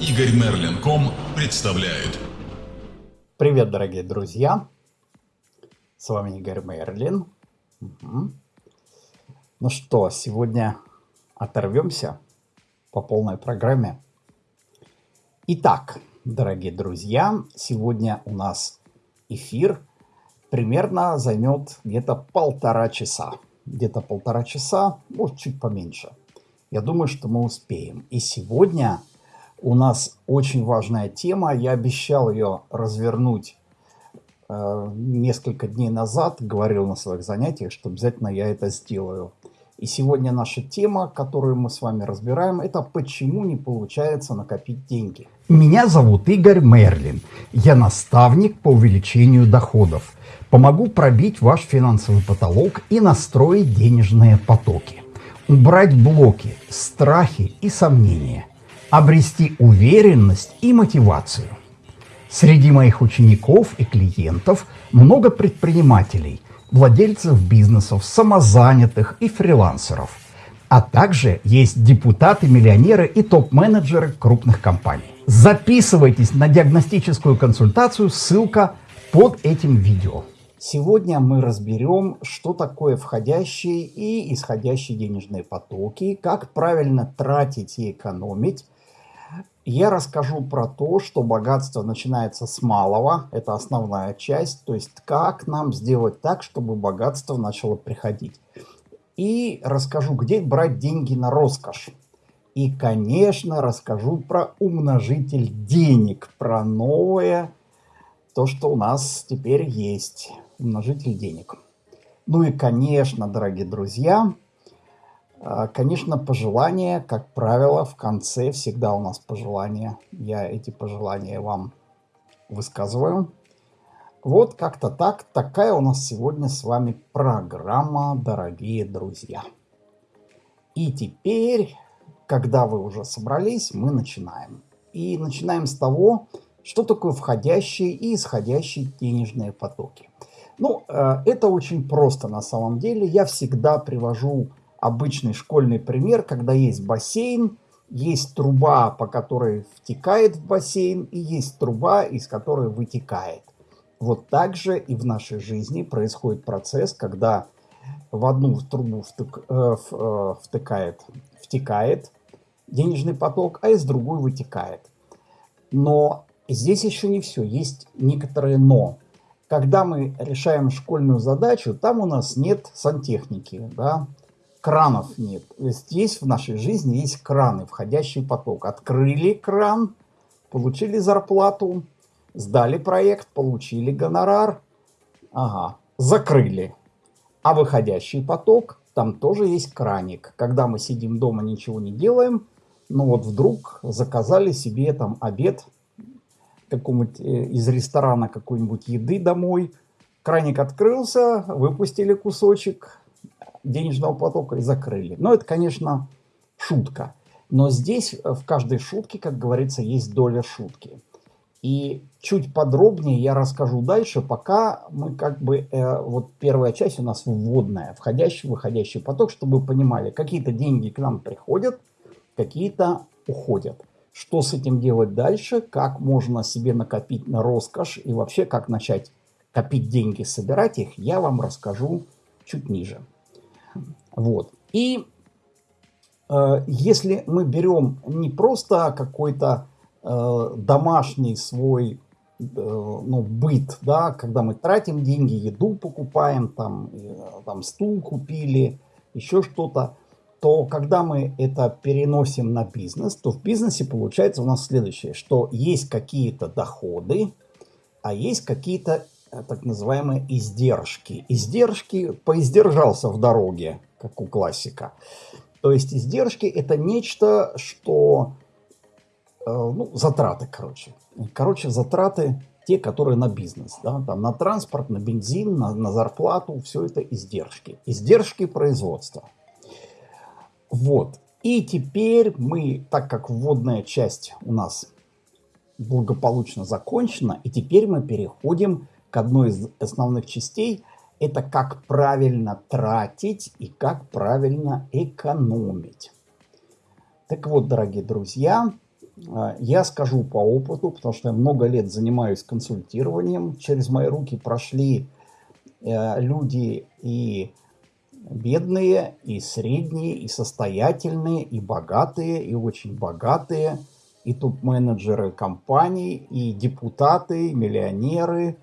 Игорь Мерлин.ком представляет. Привет, дорогие друзья! С вами Игорь Мерлин. Угу. Ну что, сегодня оторвемся по полной программе. Итак, дорогие друзья, сегодня у нас эфир примерно займет где-то полтора часа. Где-то полтора часа, может чуть поменьше. Я думаю, что мы успеем. И сегодня у нас очень важная тема. Я обещал ее развернуть э, несколько дней назад. Говорил на своих занятиях, что обязательно я это сделаю. И сегодня наша тема, которую мы с вами разбираем, это почему не получается накопить деньги. Меня зовут Игорь Мерлин. Я наставник по увеличению доходов. Помогу пробить ваш финансовый потолок и настроить денежные потоки. Убрать блоки, страхи и сомнения обрести уверенность и мотивацию. Среди моих учеников и клиентов много предпринимателей, владельцев бизнесов, самозанятых и фрилансеров. А также есть депутаты-миллионеры и топ-менеджеры крупных компаний. Записывайтесь на диагностическую консультацию, ссылка под этим видео. Сегодня мы разберем, что такое входящие и исходящие денежные потоки, как правильно тратить и экономить, я расскажу про то, что богатство начинается с малого, это основная часть, то есть как нам сделать так, чтобы богатство начало приходить. И расскажу, где брать деньги на роскошь. И, конечно, расскажу про умножитель денег, про новое, то, что у нас теперь есть, умножитель денег. Ну и, конечно, дорогие друзья, конечно, пожелания, как правило, в конце всегда у нас пожелания. Я эти пожелания вам высказываю. Вот как-то так. Такая у нас сегодня с вами программа, дорогие друзья. И теперь, когда вы уже собрались, мы начинаем. И начинаем с того, что такое входящие и исходящие денежные потоки. Ну, э, это очень просто на самом деле. Я всегда привожу обычный школьный пример, когда есть бассейн, есть труба, по которой втекает в бассейн, и есть труба, из которой вытекает. Вот так же и в нашей жизни происходит процесс, когда в одну трубу втык, э, э, втыкает, втекает денежный поток, а из другой вытекает. Но здесь еще не все, есть некоторые «но». Когда мы решаем школьную задачу, там у нас нет сантехники, да, кранов нет. Здесь в нашей жизни есть краны, входящий поток. Открыли кран, получили зарплату, сдали проект, получили гонорар. Ага, закрыли. А выходящий поток, там тоже есть краник. Когда мы сидим дома, ничего не делаем, ну вот вдруг заказали себе там обед какому-нибудь э, из ресторана какой-нибудь еды домой. Краник открылся, выпустили кусочек, денежного потока и закрыли. Но это, конечно, шутка. Но здесь э, в каждой шутке, как говорится, есть доля шутки. И чуть подробнее я расскажу дальше, пока мы как бы, э, вот первая часть у нас вводная, входящий, выходящий поток, чтобы вы понимали, какие-то деньги к нам приходят, какие-то уходят. Что с этим делать дальше, как можно себе накопить на роскошь и вообще как начать копить деньги, собирать их, я вам расскажу чуть ниже. Вот. И э, если мы берем не просто какой-то э, домашний свой э, ну, быт, да, когда мы тратим деньги, еду покупаем, там, э, там стул купили, еще что-то, то когда мы это переносим на бизнес, то в бизнесе получается у нас следующее, что есть какие-то доходы, а есть какие-то так называемые издержки. Издержки поиздержался в дороге, как у классика. То есть издержки это нечто, что... Э, ну, затраты, короче. Короче, затраты те, которые на бизнес. Да? Там, на транспорт, на бензин, на, на зарплату. Все это издержки. Издержки производства. Вот. И теперь мы, так как вводная часть у нас благополучно закончена, и теперь мы переходим к одной из основных частей – это как правильно тратить и как правильно экономить. Так вот, дорогие друзья, А, я скажу по опыту, потому что я много лет занимаюсь консультированием. Через мои руки прошли э, люди и бедные, и средние, и состоятельные, и богатые, и очень богатые, и топ-менеджеры компаний, и депутаты, и миллионеры.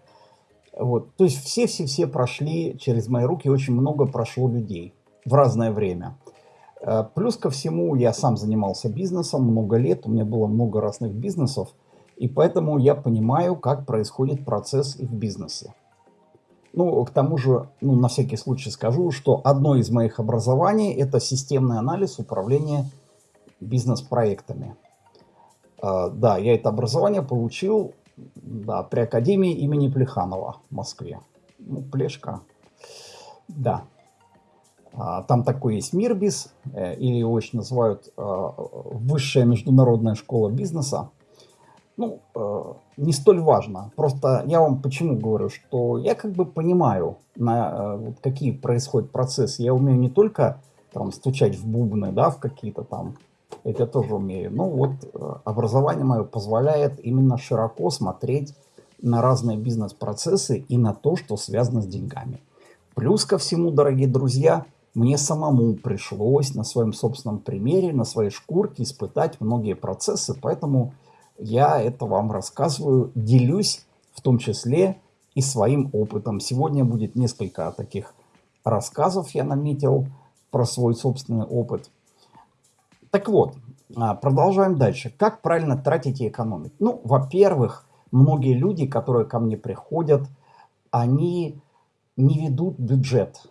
Вот. То есть все-все-все прошли через мои руки, очень много прошло людей в разное время. Э, плюс ко всему, я сам занимался бизнесом много лет, у меня было много разных бизнесов, и поэтому я понимаю, как происходит процесс и в бизнесе. Ну, к тому же, ну, на всякий случай скажу, что одно из моих образований – это системный анализ управления бизнес-проектами. Uh, да, я это образование получил да, при Академии имени Плеханова в Москве. Ну, Плешка. Да. А, там такой есть Мирбис, э, или его очень называют а, Высшая международная школа бизнеса. Ну, э, не столь важно. Просто я вам почему говорю, что я как бы понимаю, на, э, какие происходят процессы. Я умею не только там стучать в бубны, да, в какие-то там, это тоже умею. Но вот образование мое позволяет именно широко смотреть на разные бизнес-процессы и на то, что связано с деньгами. Плюс ко всему, дорогие друзья, мне самому пришлось на своем собственном примере, на своей шкурке испытать многие процессы, поэтому я это вам рассказываю, делюсь в том числе и своим опытом. Сегодня будет несколько таких рассказов, я наметил, про свой собственный опыт. Так вот, а, продолжаем дальше. Как правильно тратить и экономить? Ну, во-первых, многие люди, которые ко мне приходят, они не ведут бюджет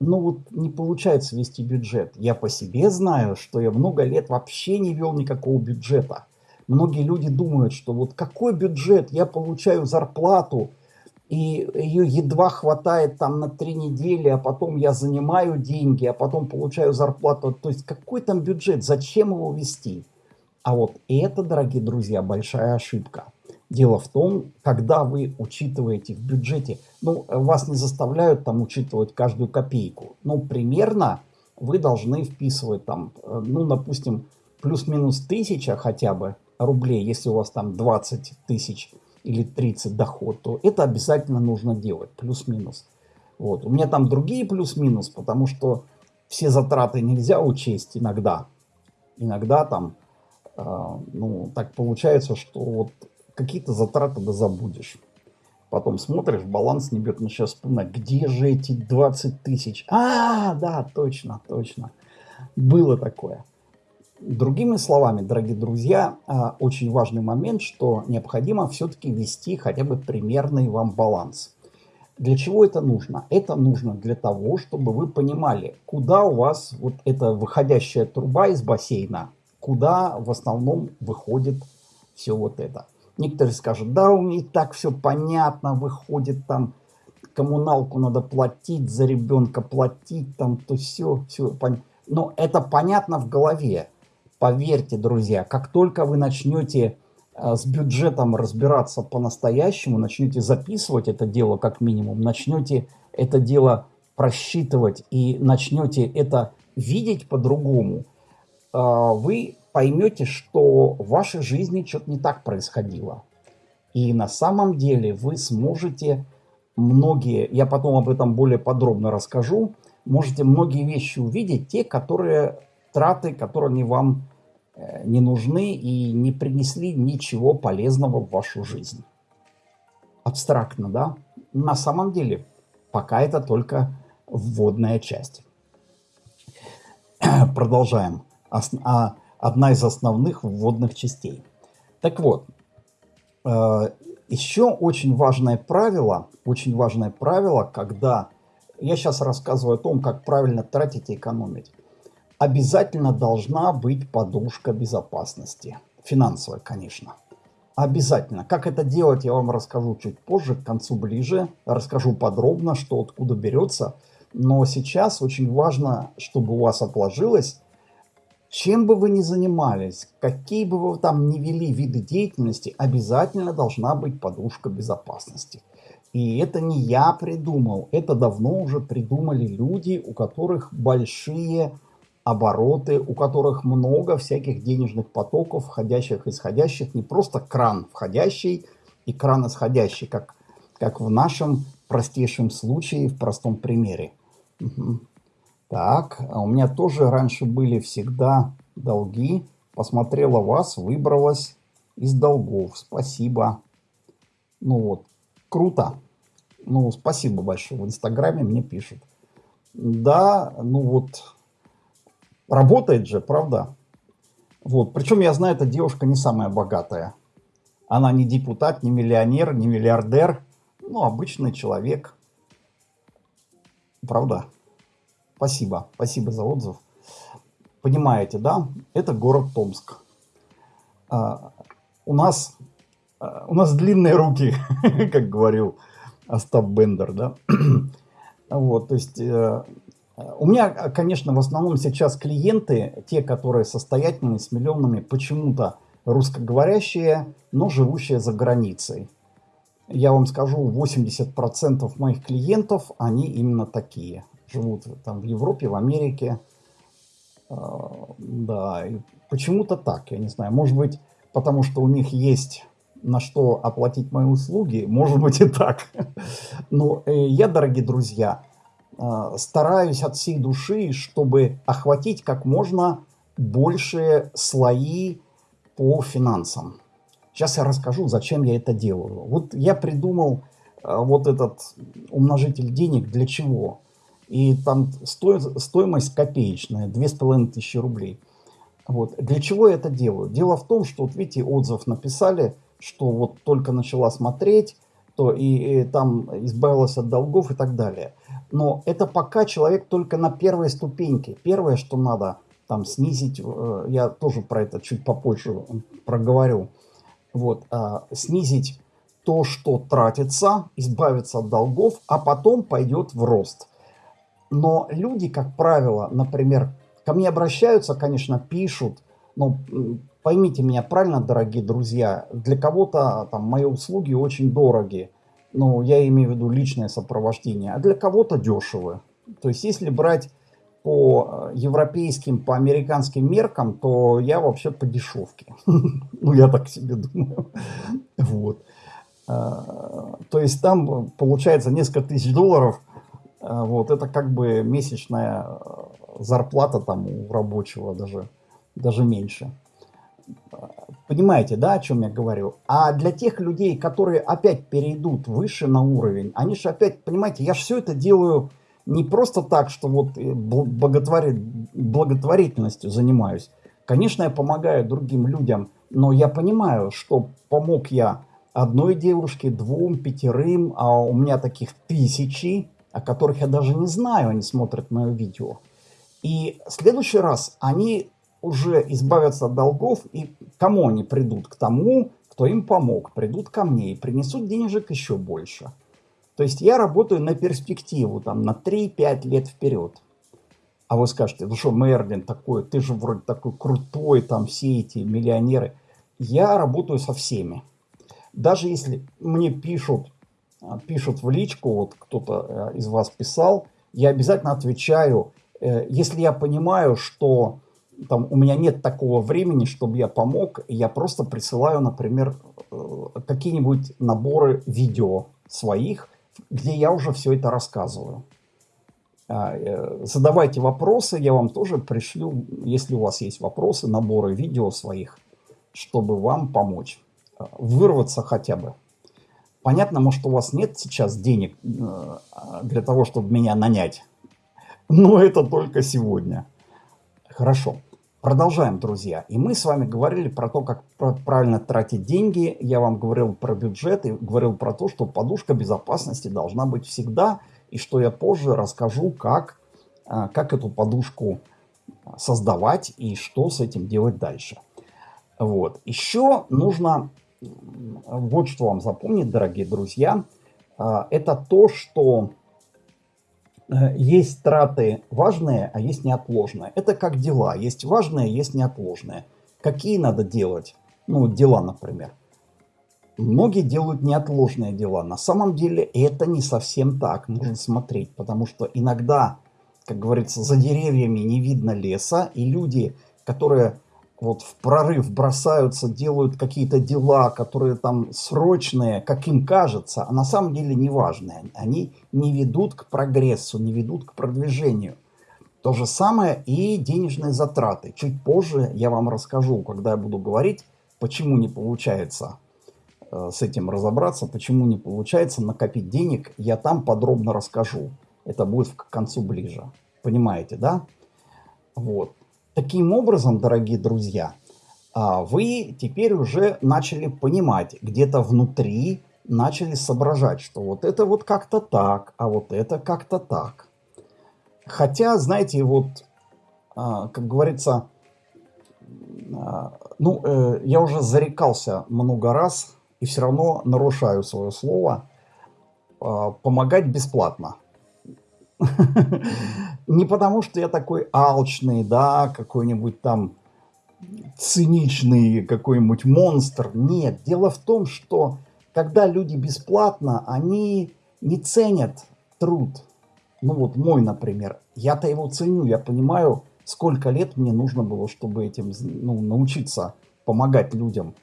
ну вот не получается вести бюджет. Я по себе знаю, что я много лет вообще не вел никакого бюджета. Многие люди думают, что вот какой бюджет, я получаю зарплату, и ее едва хватает там на три недели, а потом я занимаю деньги, а потом получаю зарплату. То есть какой там бюджет, зачем его вести? А вот это, дорогие друзья, большая ошибка. Дело в том, когда вы учитываете в бюджете, ну, вас не заставляют там учитывать каждую копейку, но примерно вы должны вписывать там, э, ну, допустим, плюс-минус тысяча хотя бы рублей, если у вас там 20 тысяч или 30 доход, то это обязательно нужно делать, плюс-минус. Вот. У меня там другие плюс-минус, потому что все затраты нельзя учесть иногда. Иногда там, э, ну, так получается, что вот какие-то затраты да забудешь. Потом смотришь, баланс не бьет, начинаешь вспоминать, где же эти 20 тысяч? А, да, точно, точно. Было такое. Другими словами, дорогие друзья, а, очень важный момент, что необходимо все-таки вести хотя бы примерный вам баланс. Для чего это нужно? Это нужно для того, чтобы вы понимали, куда у вас вот эта выходящая труба из бассейна, куда в основном выходит все вот это. Некоторые скажут, да, у меня и так все понятно, выходит там, коммуналку надо платить, за ребенка платить, там, то все, все понятно. Но это понятно в голове. Поверьте, друзья, как только вы начнете э, с бюджетом разбираться по-настоящему, начнете записывать это дело как минимум, начнете это дело просчитывать и начнете это видеть по-другому, э, вы поймете, что в вашей жизни что-то не так происходило. И на самом деле вы сможете многие, я потом об этом более подробно расскажу, можете многие вещи увидеть, те, которые траты, которые вам э, не нужны и не принесли ничего полезного в вашу жизнь. Абстрактно, да? На самом деле, пока это только вводная часть. Продолжаем. А одна из основных вводных частей. Так вот, э, еще очень важное правило, очень важное правило, когда я сейчас рассказываю о том, как правильно тратить и экономить, обязательно должна быть подушка безопасности. Финансовая, конечно. Обязательно. Как это делать, я вам расскажу чуть позже, к концу ближе. Расскажу подробно, что откуда берется. Но сейчас очень важно, чтобы у вас отложилось чем бы вы ни занимались, какие бы вы там ни вели виды деятельности, обязательно должна быть подушка безопасности. И это не я придумал, это давно уже придумали люди, у которых большие обороты, у которых много всяких денежных потоков, входящих и исходящих, не просто кран входящий и кран исходящий, как, как в нашем простейшем случае, в простом примере. Угу. Так, а у меня тоже раньше были всегда долги. Посмотрела вас, выбралась из долгов. Спасибо. Ну вот, круто. Ну, спасибо большое. В Инстаграме мне пишут. Да, ну вот, работает же, правда? Вот, причем я знаю, эта девушка не самая богатая. Она не депутат, не миллионер, не миллиардер. Ну, обычный человек. Правда? Спасибо. Спасибо за отзыв. Понимаете, да? Это город Томск. А, у нас а, у нас длинные руки, как говорил Остап Бендер, да. Вот, то есть э, у меня, конечно, в основном сейчас клиенты, те, которые состоятельные, с миллионами, почему-то русскоговорящие, но живущие за границей. Я вам скажу, 80% моих клиентов, они именно такие. Живут там в Европе, в Америке. А, да, почему-то так, я не знаю. Может быть, потому что у них есть на что оплатить мои услуги, может быть и так. Но э, я, дорогие друзья, стараюсь от всей души, чтобы охватить как можно большие слои по финансам. Сейчас я расскажу, зачем я это делаю. Вот я придумал э, вот этот умножитель денег для чего. И там сто, стоимость копеечная, 2500 рублей. Вот. Для чего я это делаю? Дело в том, что, вот видите, отзыв написали – что вот только начала смотреть, то и, и там избавилась от долгов и так далее. Но это пока человек только на первой ступеньке. Первое, что надо там снизить, э, я тоже про это чуть попозже проговорю, вот, э, снизить то, что тратится, избавиться от долгов, а потом пойдет в рост. Но люди, как правило, например, ко мне обращаются, конечно, пишут, но Поймите меня правильно, дорогие друзья, для кого-то там мои услуги очень дороги, ну, я имею в виду личное сопровождение, а для кого-то дешевы. То есть, если брать по европейским, по американским меркам, то я вообще по дешевке. Ну, я так себе думаю. Вот. А, то есть, там получается несколько тысяч долларов. А, вот, это как бы месячная зарплата там у рабочего даже, даже меньше. Понимаете, да, о чем я говорю? А для тех людей, которые опять перейдут выше на уровень, они же опять, понимаете, я же все это делаю не просто так, что вот э, благотвори... благотворительностью занимаюсь. Конечно, я помогаю другим людям, но я понимаю, что помог я одной девушке, двум, пятерым, а у меня таких тысячи, о которых я даже не знаю, они смотрят мое видео. И в следующий раз они уже избавятся от долгов, и кому они придут? К тому, кто им помог, придут ко мне и принесут денежек еще больше. То есть я работаю на перспективу, там, на 3-5 лет вперед. А вы скажете, ну что, Мерлин такой, ты же вроде такой крутой, там все эти миллионеры. Я работаю со всеми. Даже если мне пишут, пишут в личку, вот кто-то э, из вас писал, я обязательно отвечаю, э, если я понимаю, что там, у меня нет такого времени, чтобы я помог, я просто присылаю, например, э, какие-нибудь наборы видео своих, где я уже все это рассказываю. А, э, задавайте вопросы, я вам тоже пришлю, если у вас есть вопросы, наборы видео своих, чтобы вам помочь, э, вырваться хотя бы. Понятно, может, у вас нет сейчас денег для того, чтобы меня нанять, но это только сегодня. Хорошо. Продолжаем, друзья. И мы с вами говорили про то, как правильно тратить деньги. Я вам говорил про бюджет и говорил про то, что подушка безопасности должна быть всегда. И что я позже расскажу, как, а, как эту подушку создавать и что с этим делать дальше. Вот. Еще нужно вот что вам запомнить, дорогие друзья. А, это то, что есть траты важные, а есть неотложные. Это как дела. Есть важные, есть неотложные. Какие надо делать? Ну, дела, например. Многие делают неотложные дела. На самом деле это не совсем так. Нужно смотреть, потому что иногда как говорится, за деревьями не видно леса, и люди, которые вот в прорыв бросаются, делают какие-то дела, которые там срочные, как им кажется, а на самом деле неважные. Они не ведут к прогрессу, не ведут к продвижению. То же самое и денежные затраты. Чуть позже я вам расскажу, когда я буду говорить, почему не получается э, с этим разобраться, почему не получается накопить денег, я там подробно расскажу. Это будет к концу ближе. Понимаете, да? Вот. Таким образом, дорогие друзья, а, вы теперь уже начали понимать, где-то внутри начали соображать, что вот это вот как-то так, а вот это как-то так. Хотя, знаете, вот, а, как говорится, а, ну, э, я уже зарекался много раз и все равно нарушаю свое слово помогать бесплатно. Не потому, что я такой алчный, да, какой-нибудь там циничный какой-нибудь монстр. Нет, дело в том, что когда люди бесплатно, они не ценят труд. Ну вот мой, например. Я-то его ценю, я понимаю, сколько лет мне нужно было, чтобы этим ну, научиться помогать людям.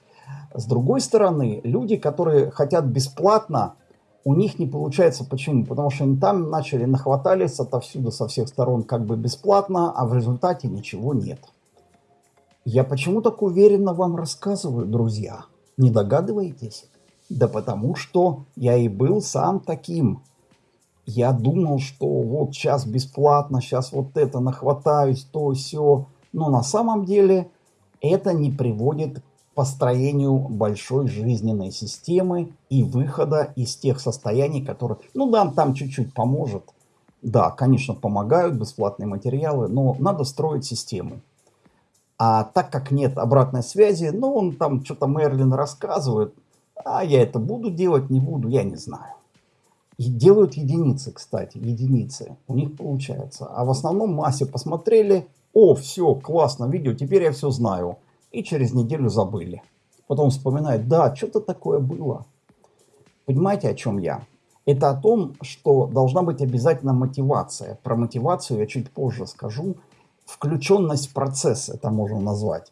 С другой стороны, люди, которые хотят бесплатно, у них не получается. Почему? Потому что они там начали нахватались отовсюду, со всех сторон, как бы бесплатно, а в результате ничего нет. Я почему так уверенно вам рассказываю, друзья? Не догадываетесь? Да потому что я и был сам таким. Я думал, что вот сейчас бесплатно, сейчас вот это нахватаюсь, то все. Но на самом деле это не приводит построению большой жизненной системы и выхода из тех состояний, которые, ну да, там чуть-чуть поможет. Да, конечно, помогают бесплатные материалы, но надо строить систему. А так как нет обратной связи, ну он там что-то Мерлин рассказывает, а я это буду делать, не буду, я не знаю. И делают единицы, кстати, единицы. У них получается. А в основном массе посмотрели, о, все, классно, видео, теперь я все знаю и через неделю забыли. Потом вспоминают, да, что-то такое было. Понимаете, о чем я? Это о том, что должна быть обязательно мотивация. Про мотивацию я чуть позже скажу. Включенность в процесс это можно назвать.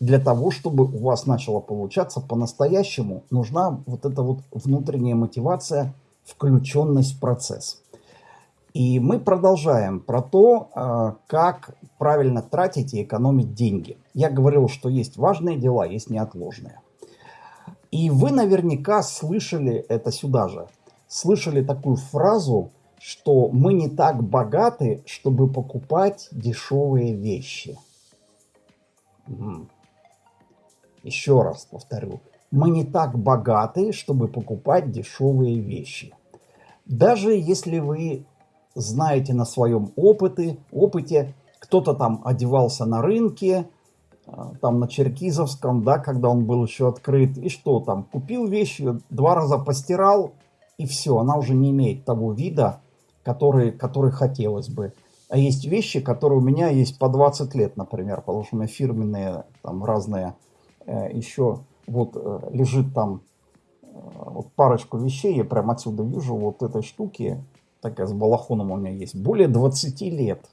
Для того, чтобы у вас начало получаться по-настоящему, нужна вот эта вот внутренняя мотивация, включенность в процесс. И мы продолжаем про то, а, как правильно тратить и экономить деньги. Я говорил, что есть важные дела, есть неотложные. И вы наверняка слышали это сюда же. Слышали такую фразу, что мы не так богаты, чтобы покупать дешевые вещи. Еще раз повторю. Мы не так богаты, чтобы покупать дешевые вещи. Даже если вы знаете на своем опыте, опыте кто-то там одевался на рынке, а, там на Черкизовском, да, когда он был еще открыт, и что там, купил вещь, два раза постирал, и все, она уже не имеет того вида, который, который хотелось бы. А есть вещи, которые у меня есть по 20 лет, например, потому что у меня фирменные, там разные, э, еще вот э, лежит там э, вот парочку вещей, я прям отсюда вижу вот этой штуки, такая с балахоном у меня есть, более 20 лет.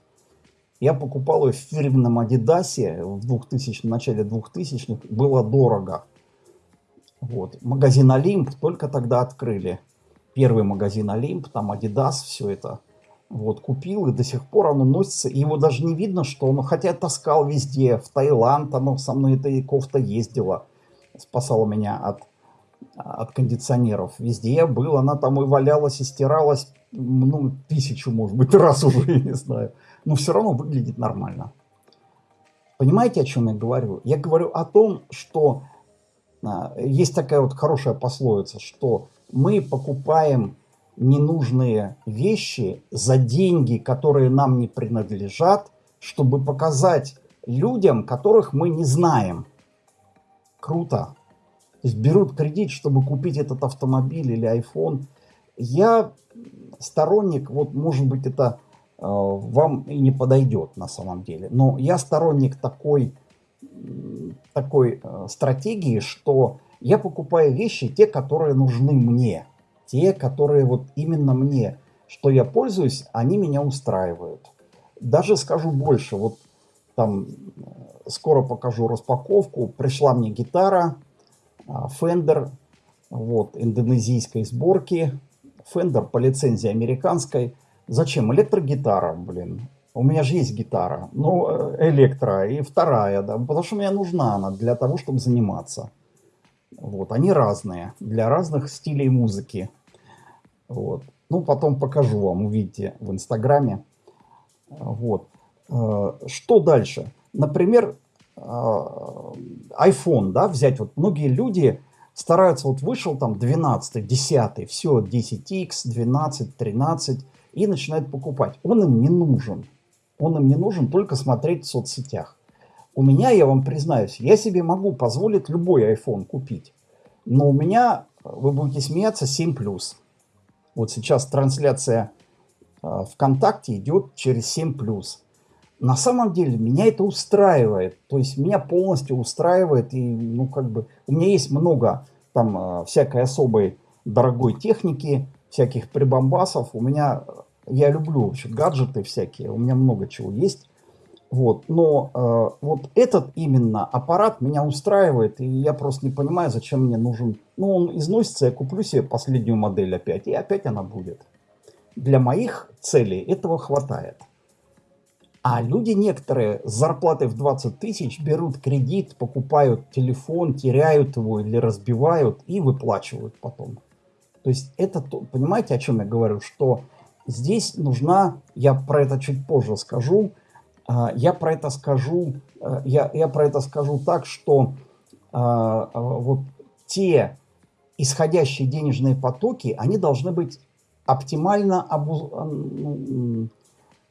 Я покупал ее в фирменном Адидасе в 2000, в начале 2000-х, было дорого. Вот. Магазин Олимп только тогда открыли. Первый магазин Олимп, там Адидас, все это. Вот, купил, и до сих пор оно носится. Его даже не видно, что он, хотя я таскал везде, в Таиланд, оно со мной эта кофта ездила. Спасала меня от, от кондиционеров. Везде я был, она там и валялась, и стиралась ну, тысячу, может быть, раз уже, я не знаю. Но все равно выглядит нормально. Понимаете, о чем я говорю? Я говорю о том, что а, есть такая вот хорошая пословица, что мы покупаем ненужные вещи за деньги, которые нам не принадлежат, чтобы показать людям, которых мы не знаем. Круто. То есть берут кредит, чтобы купить этот автомобиль или iPhone. Я сторонник, вот может быть это э, вам и не подойдет на самом деле, но я сторонник такой, такой э, стратегии, что я покупаю вещи, те, которые нужны мне, те, которые вот именно мне, что я пользуюсь, они меня устраивают. Даже скажу больше, вот там э, скоро покажу распаковку. Пришла мне гитара а, Fender, вот, индонезийской сборки. Fender по лицензии американской. Зачем? Электрогитара, блин. У меня же есть гитара, ну, э, электро, и вторая, да, потому что мне нужна она для того, чтобы заниматься. Вот, они разные, для разных стилей музыки. Вот. Ну, потом покажу вам, увидите в Инстаграме. Вот. Э, что дальше? Например, э, iPhone, да, взять. Вот многие люди стараются, вот вышел там 12, 10, все, 10X, 12, 13, и начинают покупать. Он им не нужен. Он им не нужен только смотреть в соцсетях. У меня, я вам признаюсь, я себе могу позволить любой iPhone купить. Но у меня, вы будете смеяться, 7 плюс. Вот сейчас трансляция э, ВКонтакте идет через 7 плюс. На самом деле меня это устраивает. То есть меня полностью устраивает. И, ну, как бы, у меня есть много там э, всякой особой дорогой техники, всяких прибамбасов. У меня, я люблю вообще гаджеты всякие. У меня много чего есть. Вот, но э, вот этот именно аппарат меня устраивает, и я просто не понимаю, зачем мне нужен. Ну, он износится, я куплю себе последнюю модель опять, и опять она будет. Для моих целей этого хватает. А люди некоторые с зарплатой в 20 тысяч берут кредит, покупают телефон, теряют его или разбивают и выплачивают потом. То есть это, понимаете, о чем я говорю, что здесь нужна, я про это чуть позже скажу, а, я про это скажу, э, я, я про это скажу так, что а, а, вот те исходящие денежные потоки, они должны быть оптимально обуз...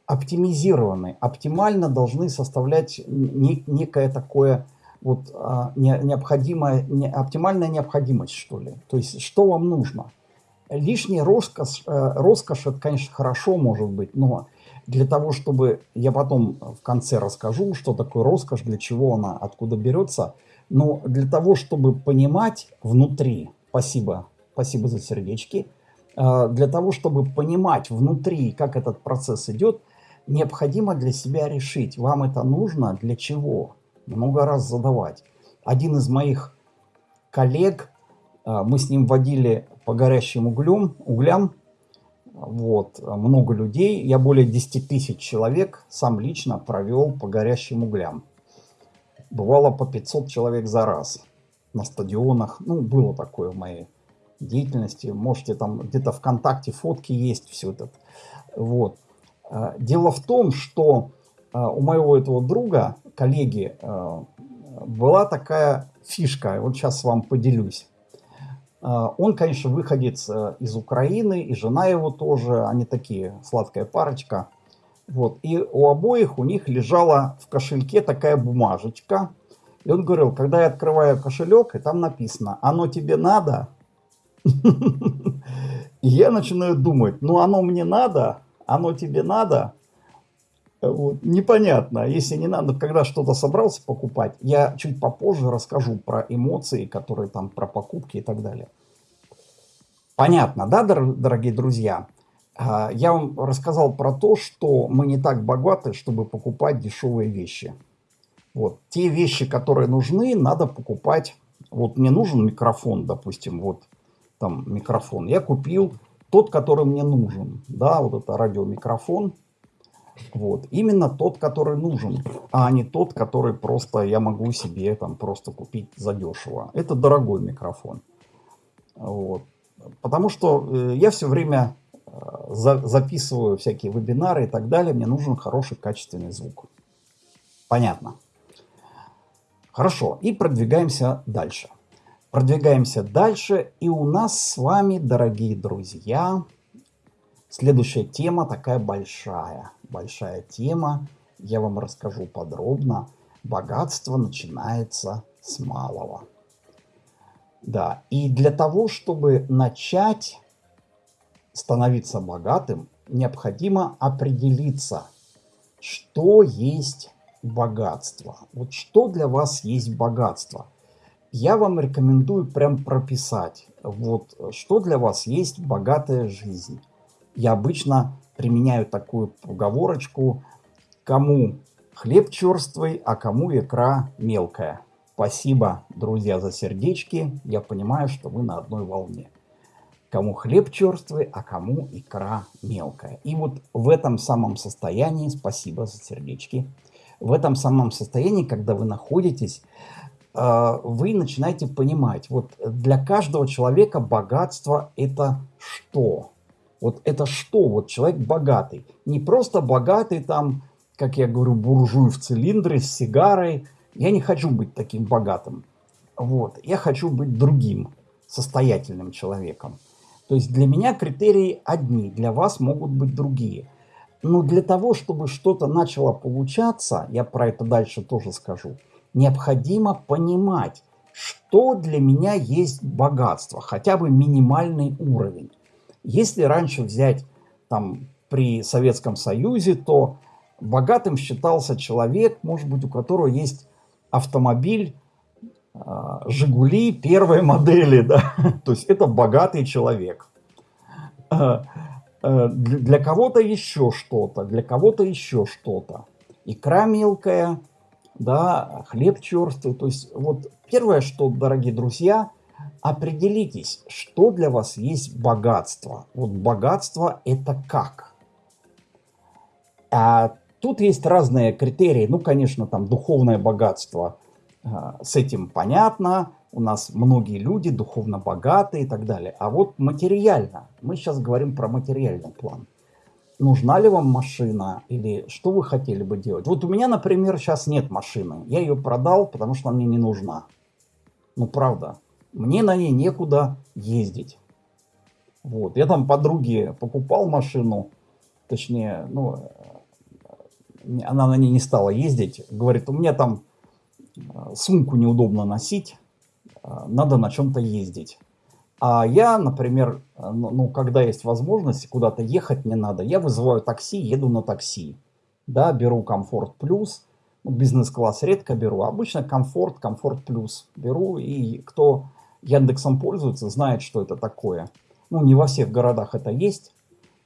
Оптимизированы, оптимально должны составлять не, некое такое вот не, необходимое, не, оптимальная необходимость, что ли. То есть, что вам нужно? Лишняя роскошь, э, роскошь, это, конечно, хорошо может быть, но для того, чтобы... Я потом в конце расскажу, что такое роскошь, для чего она, откуда берется. Но для того, чтобы понимать внутри... Спасибо, спасибо за сердечки. А, для того, чтобы понимать внутри, как этот процесс идет, необходимо для себя решить, вам это нужно, для чего. Много раз задавать. Один из моих коллег, а, мы с ним водили по горящим углем, углям, вот, много людей. Я более 10 тысяч человек сам лично провел по горящим углям. Бывало по 500 человек за раз на стадионах. Ну, было такое в моей деятельности. Можете там где-то ВКонтакте фотки есть, все это. Вот. А, дело в том, что а, у моего этого друга, коллеги, а, была такая фишка. Вот сейчас вам поделюсь. Он, конечно, выходец э, из Украины, и жена его тоже, они такие, сладкая парочка. Вот. И у обоих у них лежала в кошельке такая бумажечка. И он говорил, когда я открываю кошелек, и там написано, оно тебе надо? И я начинаю думать, ну оно мне надо, оно тебе надо? Вот. Непонятно, если не надо, когда что-то собрался покупать, я чуть попозже расскажу про эмоции, которые там, про покупки и так далее. Понятно, да, дорогие друзья? А, я вам рассказал про то, что мы не так богаты, чтобы покупать дешевые вещи. Вот. Те вещи, которые нужны, надо покупать. Вот мне нужен микрофон, допустим, вот там микрофон. Я купил тот, который мне нужен. Да, вот это радиомикрофон. Вот. Именно тот, который нужен, а не тот, который просто я могу себе там просто купить задешево. Это дорогой микрофон. Вот. Потому что э, я все время э, записываю всякие вебинары и так далее. Мне нужен хороший качественный звук. Понятно. Хорошо. И продвигаемся дальше. Продвигаемся дальше. И у нас с вами, дорогие друзья, следующая тема такая большая большая тема. Я вам расскажу подробно. Богатство начинается с малого. Да, и для того, чтобы начать становиться богатым, необходимо определиться, что есть богатство. Вот что для вас есть богатство? Я вам рекомендую прям прописать, вот что для вас есть богатая жизнь. Я обычно применяю такую поговорочку Кому хлеб черствый, а кому икра мелкая. Спасибо, друзья, за сердечки. Я понимаю, что вы на одной волне. Кому хлеб черствый, а кому икра мелкая. И вот в этом самом состоянии, спасибо за сердечки, в этом самом состоянии, когда вы находитесь, вы начинаете понимать, вот для каждого человека богатство это что? Вот это что? Вот человек богатый. Не просто богатый там, как я говорю, буржуй в цилиндре с сигарой, я не хочу быть таким богатым. Вот. Я хочу быть другим, состоятельным человеком. То есть для меня критерии одни, для вас могут быть другие. Но для того, чтобы что-то начало получаться, я про это дальше тоже скажу, необходимо понимать, что для меня есть богатство, хотя бы минимальный уровень. Если раньше взять там при Советском Союзе, то богатым считался человек, может быть, у которого есть автомобиль а, Жигули первой модели, да, то есть это богатый человек. А, а, для кого-то еще что-то, для кого-то еще что-то. Икра мелкая, да, хлеб черствый. То есть вот первое, что, дорогие друзья, определитесь, что для вас есть богатство. Вот богатство это как? А Тут есть разные критерии. Ну, конечно, там духовное богатство. А, с этим понятно. У нас многие люди духовно богатые и так далее. А вот материально. Мы сейчас говорим про материальный план. Нужна ли вам машина или что вы хотели бы делать? Вот у меня, например, сейчас нет машины. Я ее продал, потому что она мне не нужна. Ну, правда. Мне на ней некуда ездить. Вот. Я там подруге покупал машину, точнее, ну, она на ней не стала ездить. Говорит, у меня там э, сумку неудобно носить, э, надо на чем-то ездить. А я, например, э, ну, ну, когда есть возможность куда-то ехать не надо, я вызываю такси, еду на такси. Да, беру комфорт плюс, ну, бизнес-класс редко беру, обычно комфорт, комфорт плюс беру. И кто Яндексом пользуется, знает, что это такое. Ну, не во всех городах это есть,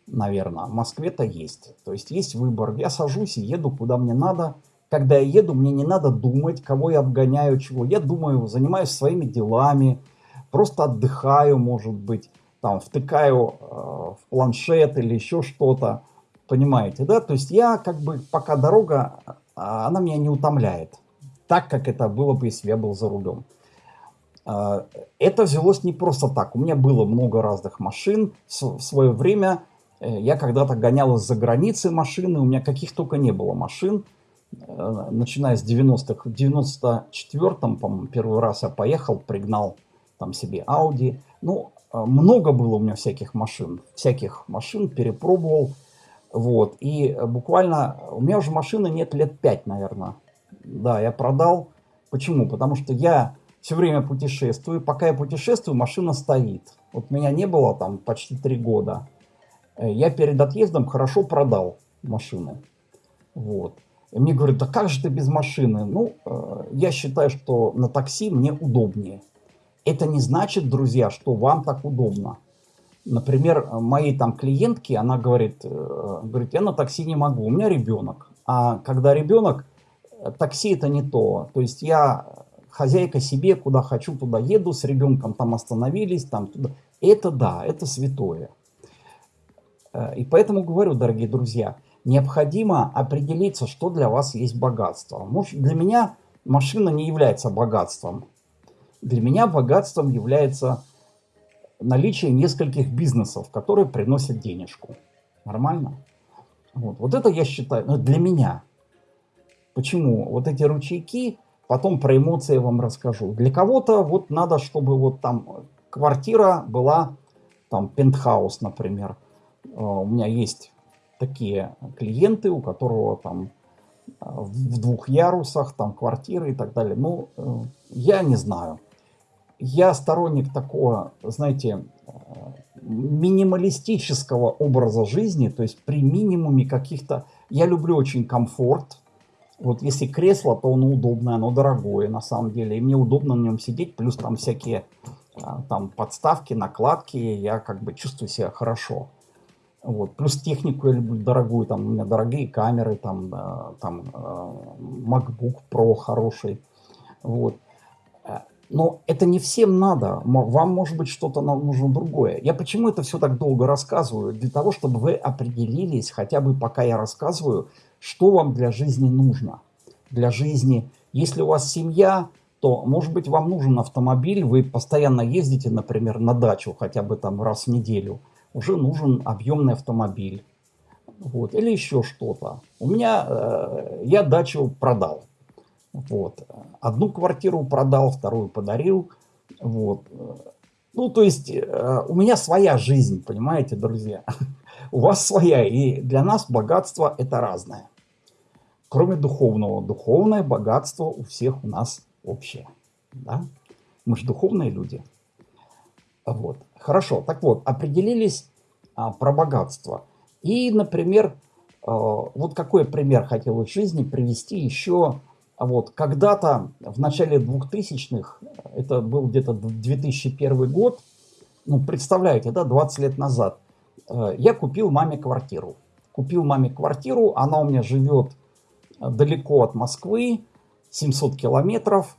наверное. В Москве-то есть. То есть есть выбор. Я сажусь и еду куда мне надо. Когда я еду, мне не надо думать, кого я обгоняю, чего. Я думаю, занимаюсь своими делами, просто отдыхаю, может быть, там втыкаю э, в планшет или еще что-то. Понимаете, да? То есть я как бы, пока дорога, а, она меня не утомляет. Так, как это было бы, если я был за рулем. Э, это взялось не просто так. У меня было много разных машин. В свое время Э, я когда-то гонял из-за границы машины, у меня каких только не было машин. Э, начиная с 90-х, в 94-м, по-моему, первый раз я поехал, пригнал там себе Audi. Ну, э, много было у меня всяких машин, всяких машин, перепробовал. Вот, и буквально, у меня уже машины нет лет 5, наверное. Да, я продал. Почему? Потому что я все время путешествую. Пока я путешествую, машина стоит. Вот меня не было там почти три года. Э, я перед отъездом хорошо продал машину. Вот. И мне говорят, да как же ты без машины? Ну, э, я считаю, что на такси мне удобнее. Это не значит, друзья, что вам так удобно. Например, моей там клиентке, она говорит, э, говорит, я на такси не могу, у меня ребенок. А когда ребенок, такси это не то. То есть я хозяйка себе, куда хочу, туда еду, с ребенком там остановились, там туда. Это да, это святое. Э, и поэтому говорю, дорогие друзья, необходимо определиться, что для вас есть богатство. Может, для меня машина не является богатством. Для меня богатством является наличие нескольких бизнесов, которые приносят денежку. Нормально? Вот, вот это я считаю, ну, для меня. Почему? Вот эти ручейки, потом про эмоции я вам расскажу. Для кого-то вот надо, чтобы вот там квартира была, там пентхаус, например. А, у меня есть такие клиенты, у которого там а, в двух ярусах, там квартиры и так далее. Ну, э, я не знаю. Я сторонник такого, знаете, минималистического образа жизни, то есть при минимуме каких-то... Я люблю очень комфорт. Вот если кресло, то оно удобное, оно дорогое на самом деле. И мне удобно на нем сидеть, плюс там всякие а, там подставки, накладки. Я как бы чувствую себя хорошо. Вот. Плюс технику я люблю дорогую, там у меня дорогие камеры, там, там э, MacBook Pro хороший. Вот. Но это не всем надо. Вам, может быть, что-то нужно другое. Я почему это все так долго рассказываю? Для того, чтобы вы определились, хотя бы пока я рассказываю, что вам для жизни нужно. Для жизни, если у вас семья, то, может быть, вам нужен автомобиль, вы постоянно ездите, например, на дачу хотя бы там раз в неделю – уже нужен объемный автомобиль. Вот, или еще что-то. У меня, э, я дачу продал. Вот. Одну квартиру продал, вторую подарил. Вот. Ну, то есть, э, у меня своя жизнь, понимаете, друзья. У вас своя, и для нас богатство это разное. Кроме духовного. Духовное богатство у всех у нас общее. Да? Мы же духовные люди. Вот. Хорошо, так вот, определились а, про богатство. И, например, а, вот какой пример хотел из жизни привести еще. Вот, когда-то в начале 2000-х, это был где-то 2001 год, ну, представляете, да, 20 лет назад, э, я купил маме квартиру. Купил маме квартиру, она у меня живет далеко от Москвы, 700 километров,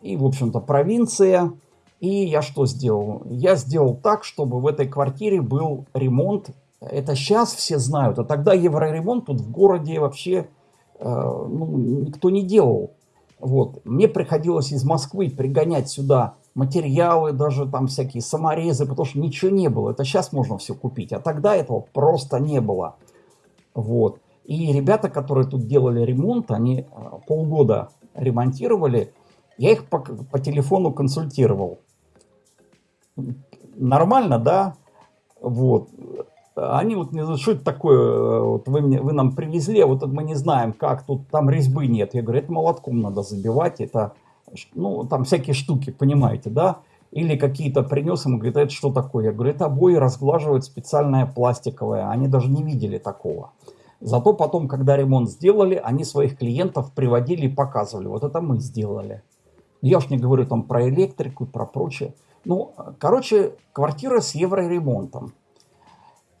и, в общем-то, провинция – и я что сделал? Я сделал так, чтобы в этой квартире был ремонт. Это сейчас все знают, а тогда евроремонт тут в городе вообще э, ну, никто не делал. Вот. Мне приходилось из Москвы пригонять сюда материалы, даже там всякие саморезы, потому что ничего не было. Это сейчас можно все купить, а тогда этого просто не было. Вот. И ребята, которые тут делали ремонт, они э, полгода ремонтировали, я их по, по телефону консультировал нормально, да, вот. Они вот не что это такое, вот вы, мне, вы нам привезли, а вот мы не знаем, как, тут там резьбы нет. Я говорю, это молотком надо забивать, это, ну, там всякие штуки, понимаете, да? Или какие-то принес, ему говорит, это что такое? Я говорю, это обои разглаживают специальное пластиковое, они даже не видели такого. Зато потом, когда ремонт сделали, они своих клиентов приводили и показывали, вот это мы сделали. Я уж не говорю там про электрику, про прочее. Ну, короче, квартира с евроремонтом.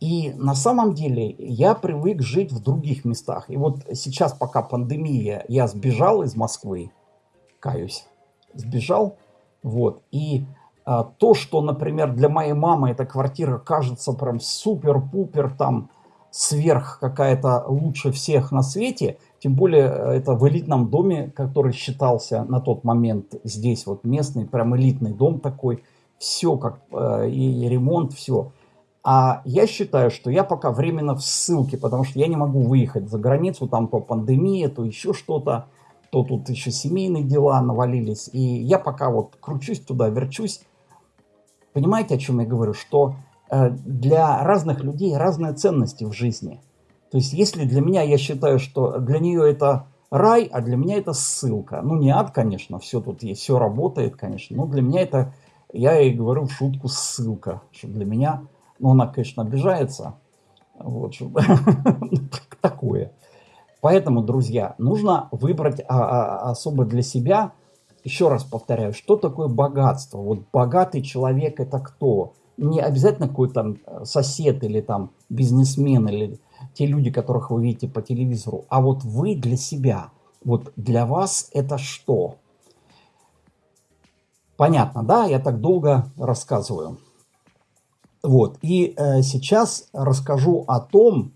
И на самом деле я привык жить в других местах. И вот сейчас, пока пандемия, я сбежал из Москвы, каюсь, сбежал. Вот. И а, то, что, например, для моей мамы эта квартира кажется прям супер-пупер, там, сверх какая-то лучше всех на свете, тем более э, это в элитном доме, который считался на тот момент здесь вот местный, прям элитный дом такой, все как э, и ремонт, все. А я считаю, что я пока временно в ссылке, потому что я не могу выехать за границу, там то пандемия, то еще что-то, то тут еще семейные дела навалились. И я пока вот кручусь туда, верчусь. Понимаете, о чем я говорю? Что э, для разных людей разные ценности в жизни. То есть, если для меня, я считаю, что для нее это рай, а для меня это ссылка. Ну, не ад, конечно, все тут есть, все работает, конечно, но для меня это я ей говорю в шутку ссылка, что для меня, ну она, конечно, обижается, вот, такое. Поэтому, друзья, нужно выбрать а, а, особо для себя, еще раз повторяю, что такое богатство. Вот богатый человек это кто? Не обязательно какой-то сосед или там бизнесмен или те люди, которых вы видите по телевизору, а вот вы для себя. Вот для вас это что? Понятно, да? Я так долго рассказываю. Вот. И э, сейчас расскажу о том,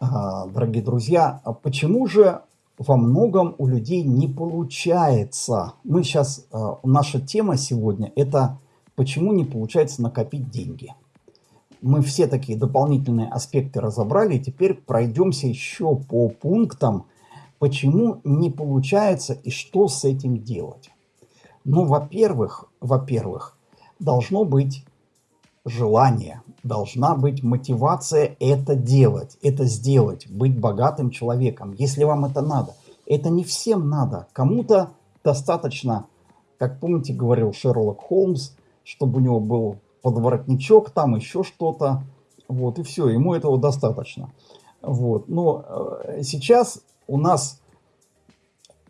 э, дорогие друзья, почему же во многом у людей не получается. Мы сейчас, э, наша тема сегодня – это почему не получается накопить деньги. Мы все такие дополнительные аспекты разобрали, и теперь пройдемся еще по пунктам, почему не получается и что с этим делать. Ну, во-первых, во-первых, должно быть желание, должна быть мотивация это делать, это сделать, быть богатым человеком, если вам это надо. Это не всем надо. Кому-то достаточно, как помните, говорил Шерлок Холмс, чтобы у него был подворотничок, там еще что-то. Вот, и все, ему этого достаточно. Вот. Но э, сейчас у нас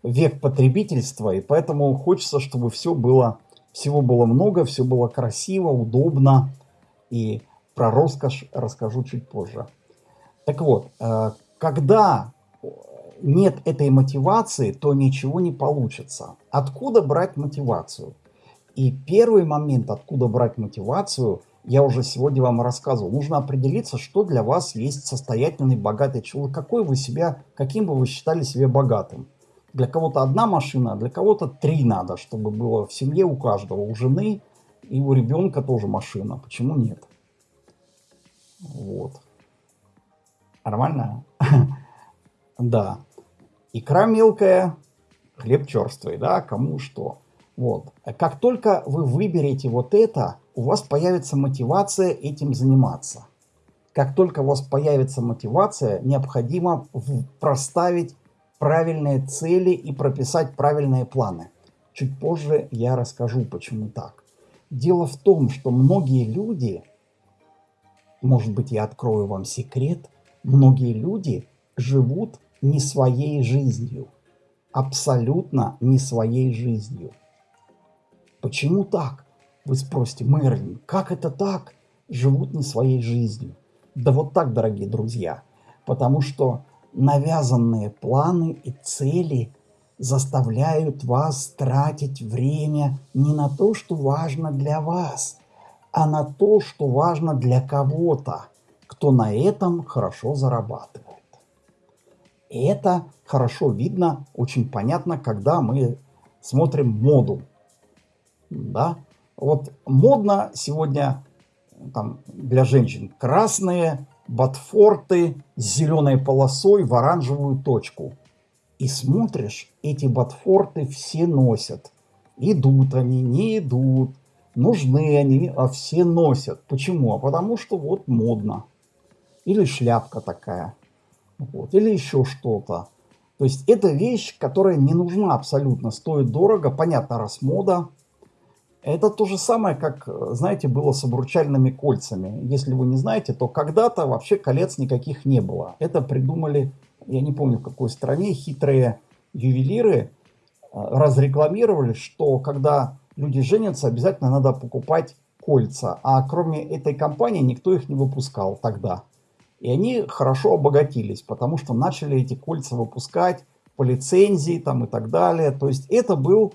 век потребительства, и поэтому хочется, чтобы все было, всего было много, все было красиво, удобно. И Про роскошь расскажу чуть позже. Так вот, э, когда нет этой мотивации, то ничего не получится. Откуда брать мотивацию? И первый момент, откуда брать мотивацию, я уже сегодня вам рассказывал. Нужно определиться, что для вас есть состоятельный, богатый человек. Какой вы себя, каким бы вы считали себя богатым. Для кого-то одна машина, а для кого-то три надо, чтобы было в семье у каждого. У жены и у ребенка тоже машина. Почему нет? Вот. Нормально? Да. Икра мелкая, хлеб черствый, да, кому что. Вот. Как только вы выберете вот это, у вас появится мотивация этим заниматься. Как только у вас появится мотивация, необходимо проставить правильные цели и прописать правильные планы. Чуть позже я расскажу, почему так. Дело в том, что многие люди, может быть, я открою вам секрет, многие люди живут не своей жизнью. Абсолютно не своей жизнью. Почему так? Вы спросите, Мерлин, как это так? Живут не своей жизнью. Да вот так, дорогие друзья. Потому что навязанные планы и цели заставляют вас тратить время не на то, что важно для вас, а на то, что важно для кого-то, кто на этом хорошо зарабатывает. И это хорошо видно, очень понятно, когда мы смотрим моду. Да? Вот модно сегодня там, для женщин красные ботфорты с зеленой полосой в оранжевую точку. И смотришь, эти ботфорты все носят. Идут они, не идут, нужны они, а все носят. Почему? А потому что вот модно. Или шляпка такая. Вот, или еще что-то. То есть это вещь, которая не нужна абсолютно, стоит дорого, понятно, раз мода. Это то же самое, как, знаете, было с обручальными кольцами. Если вы не знаете, то когда-то вообще колец никаких не было. Это придумали, я не помню в какой стране, хитрые ювелиры э, разрекламировали, что когда люди женятся, обязательно надо покупать кольца. А кроме этой компании никто их не выпускал тогда. И они хорошо обогатились, потому что начали эти кольца выпускать по лицензии там и так далее. То есть это был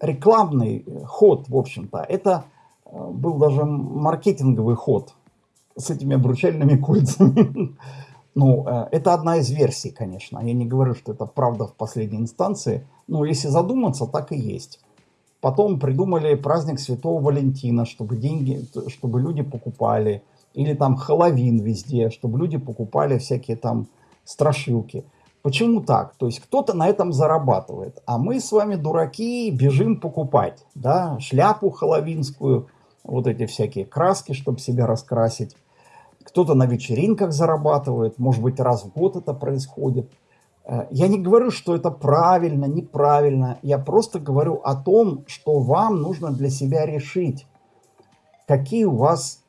рекламный э, ход, в общем-то. Это э, был даже маркетинговый ход с этими обручальными кольцами. Ну, э, это одна из версий, конечно. Я не говорю, что это правда в последней инстанции. Но если задуматься, так и есть. Потом придумали праздник Святого Валентина, чтобы деньги, чтобы люди покупали или там Хэллоуин везде, чтобы люди покупали всякие там страшилки. Почему так? То есть кто-то на этом зарабатывает, а мы с вами дураки бежим покупать, да, шляпу хэллоуинскую, вот эти всякие краски, чтобы себя раскрасить. Кто-то на вечеринках зарабатывает, может быть раз в год это происходит. Э, я не говорю, что это правильно, неправильно. Я просто говорю о том, что вам нужно для себя решить, какие у вас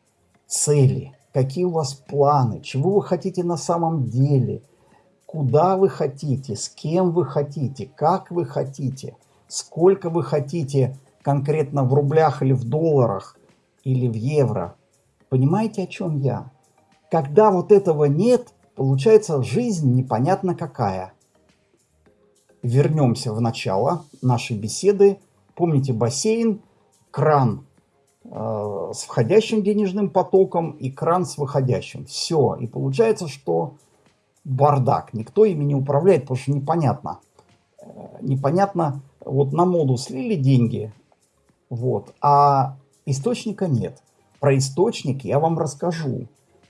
цели, какие у вас планы, чего вы хотите на самом деле, куда вы хотите, с кем вы хотите, как вы хотите, сколько вы хотите конкретно в рублях или в долларах или в евро. Понимаете, о чем я? Когда вот этого нет, получается жизнь непонятно какая. Вернемся в начало нашей беседы. Помните бассейн, кран Э, с входящим денежным потоком и кран с выходящим. Все. И получается, что бардак. Никто ими не управляет, потому что непонятно. Э, непонятно, вот на моду слили деньги, вот, а источника нет. Про источник я вам расскажу,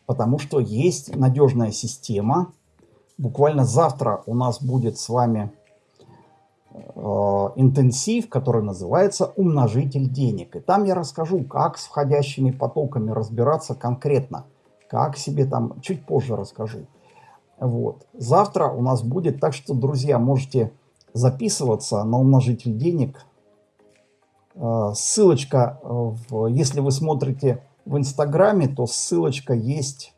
потому что есть надежная система. Буквально завтра у нас будет с вами Э, интенсив, который называется «Умножитель денег». И там я расскажу, как с входящими потоками разбираться конкретно, как себе там, чуть позже расскажу. Вот. Завтра у нас будет, так что, друзья, можете записываться на умножитель денег. Э, ссылочка, в, если вы смотрите в Инстаграме, то ссылочка есть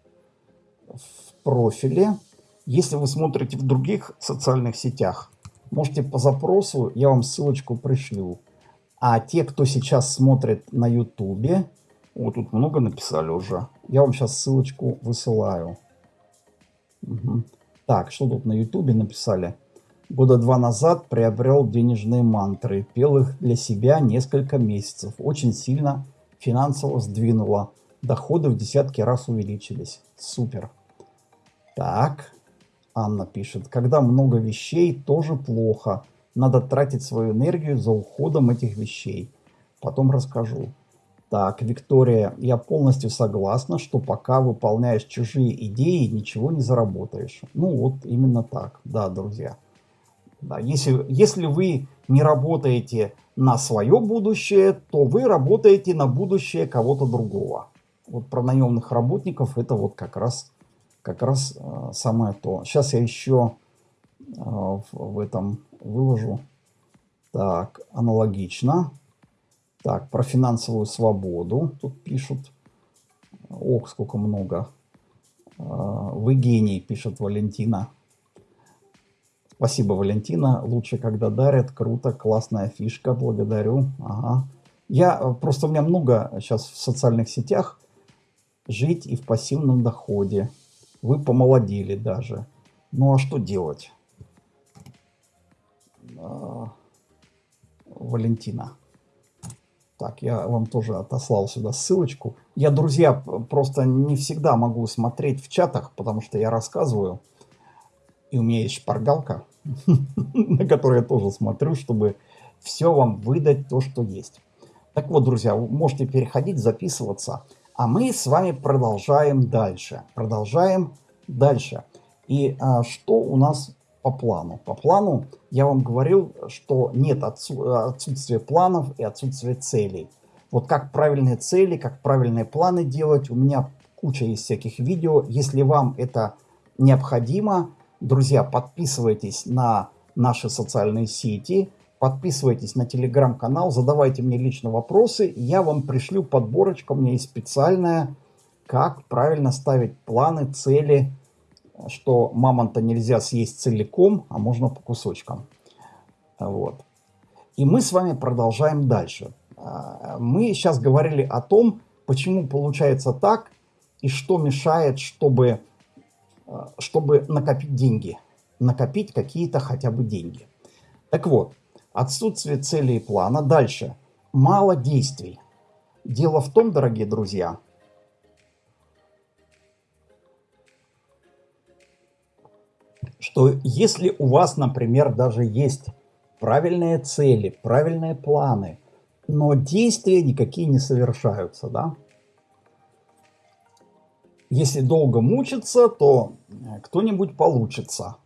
в профиле. Если вы смотрите в других социальных сетях, Можете по запросу, я вам ссылочку пришлю. А те, кто сейчас смотрит на ютубе, Вот тут много написали уже. Я вам сейчас ссылочку высылаю. Угу. Так, что тут на ютубе написали? Года два назад приобрел денежные мантры. Пел их для себя несколько месяцев. Очень сильно финансово сдвинуло. Доходы в десятки раз увеличились. Супер. Так, Анна пишет. Когда много вещей, тоже плохо. Надо тратить свою энергию за уходом этих вещей. Потом расскажу. Так, Виктория, я полностью согласна, что пока выполняешь чужие идеи, ничего не заработаешь. Ну вот именно так, да, друзья. Да, если, если вы не работаете на свое будущее, то вы работаете на будущее кого-то другого. Вот про наемных работников это вот как раз, как раз э, самое то. Сейчас я еще э, в, этом выложу. Так, аналогично. Так, про финансовую свободу тут пишут. Ох, сколько много. А, вы гений, пишет Валентина. Спасибо, Валентина. Лучше, когда дарят. Круто, классная фишка. Благодарю. Ага. Я просто у меня много сейчас в социальных сетях жить и в пассивном доходе. Вы помолодели даже. Ну а что делать? А, Валентина. Так, я вам тоже отослал сюда ссылочку. Я, друзья, просто не всегда могу смотреть в чатах, потому что я рассказываю. И у меня есть шпаргалка, на которой я тоже смотрю, чтобы все вам выдать то, что есть. Так вот, друзья, вы можете переходить, записываться. А мы с вами продолжаем дальше. Продолжаем дальше. И а, что у нас по плану. По плану я вам говорил, что нет отсутствия планов и отсутствия целей. Вот как правильные цели, как правильные планы делать, у меня куча есть всяких видео. Если вам это необходимо, друзья, подписывайтесь на наши социальные сети, подписывайтесь на телеграм-канал, задавайте мне лично вопросы, я вам пришлю подборочку, меня есть специальная, как правильно ставить планы, цели, что мамонта нельзя съесть целиком, а можно по кусочкам. Вот. И мы с вами продолжаем дальше. А, мы сейчас говорили о том, почему получается так и что мешает, чтобы, чтобы накопить деньги. Накопить какие-то хотя бы деньги. Так вот, отсутствие цели и плана. Дальше. Мало действий. Дело в том, дорогие друзья, что если у вас, например, даже есть правильные цели, правильные планы, но действия никакие не совершаются, да? Если долго мучиться, то э, кто-нибудь получится.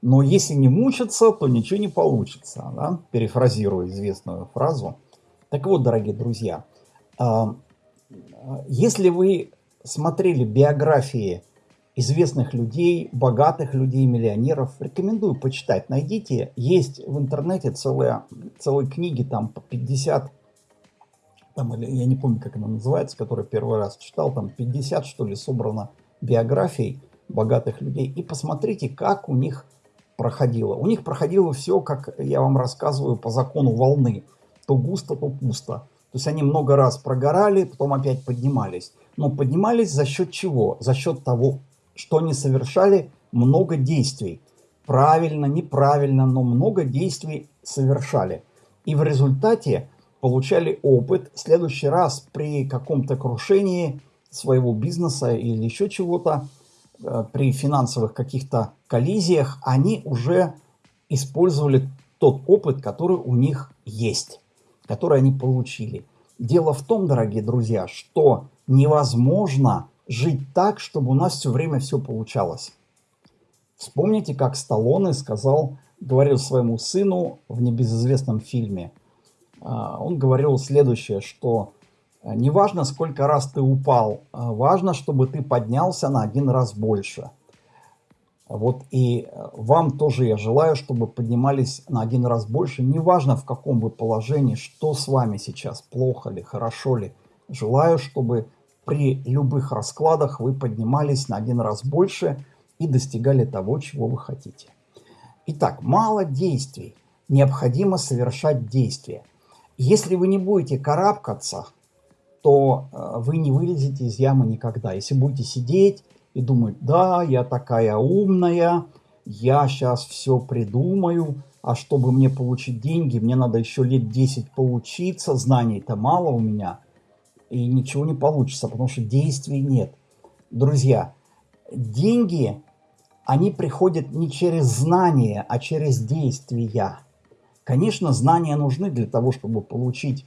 Но если не мучиться, то ничего не получится, да? Перефразирую известную фразу. Так вот, дорогие друзья, а, если вы смотрели биографии известных людей, богатых людей, миллионеров. Рекомендую почитать. Найдите. Есть в интернете целые, целые книги, там по 50, там, или, я не помню, как она называется, которую первый раз читал, там 50, что ли, собрано биографий богатых людей. И посмотрите, как у них проходило. У них проходило все, как я вам рассказываю, по закону волны. То густо, то пусто. То есть они много раз прогорали, потом опять поднимались. Но поднимались за счет чего? За счет того, что они совершали много действий. Правильно, неправильно, но много действий совершали. И в результате получали опыт. В следующий раз при каком-то крушении своего бизнеса или еще чего-то, э, при финансовых каких-то коллизиях, они уже использовали тот опыт, который у них есть, который они получили. Дело в том, дорогие друзья, что невозможно жить так, чтобы у нас все время все получалось. Вспомните, как Сталлоне сказал, говорил своему сыну в небезызвестном фильме. А, он говорил следующее, что «А, не важно, сколько раз ты упал, а важно, чтобы ты поднялся на один раз больше. Вот и вам тоже я желаю, чтобы поднимались на один раз больше. Неважно, в каком вы положении, что с вами сейчас, плохо ли, хорошо ли. Желаю, чтобы при любых раскладах вы поднимались на один раз больше и достигали того, чего вы хотите. Итак, мало действий. Необходимо совершать действия. Если вы не будете карабкаться, то э, вы не вылезете из ямы никогда. Если будете сидеть и думать, да, я такая умная, я сейчас все придумаю, а чтобы мне получить деньги, мне надо еще лет 10 поучиться, знаний-то мало у меня, и ничего не получится, потому что действий нет. Друзья, деньги, они приходят не через знания, а через действия. Конечно, знания нужны для того, чтобы получить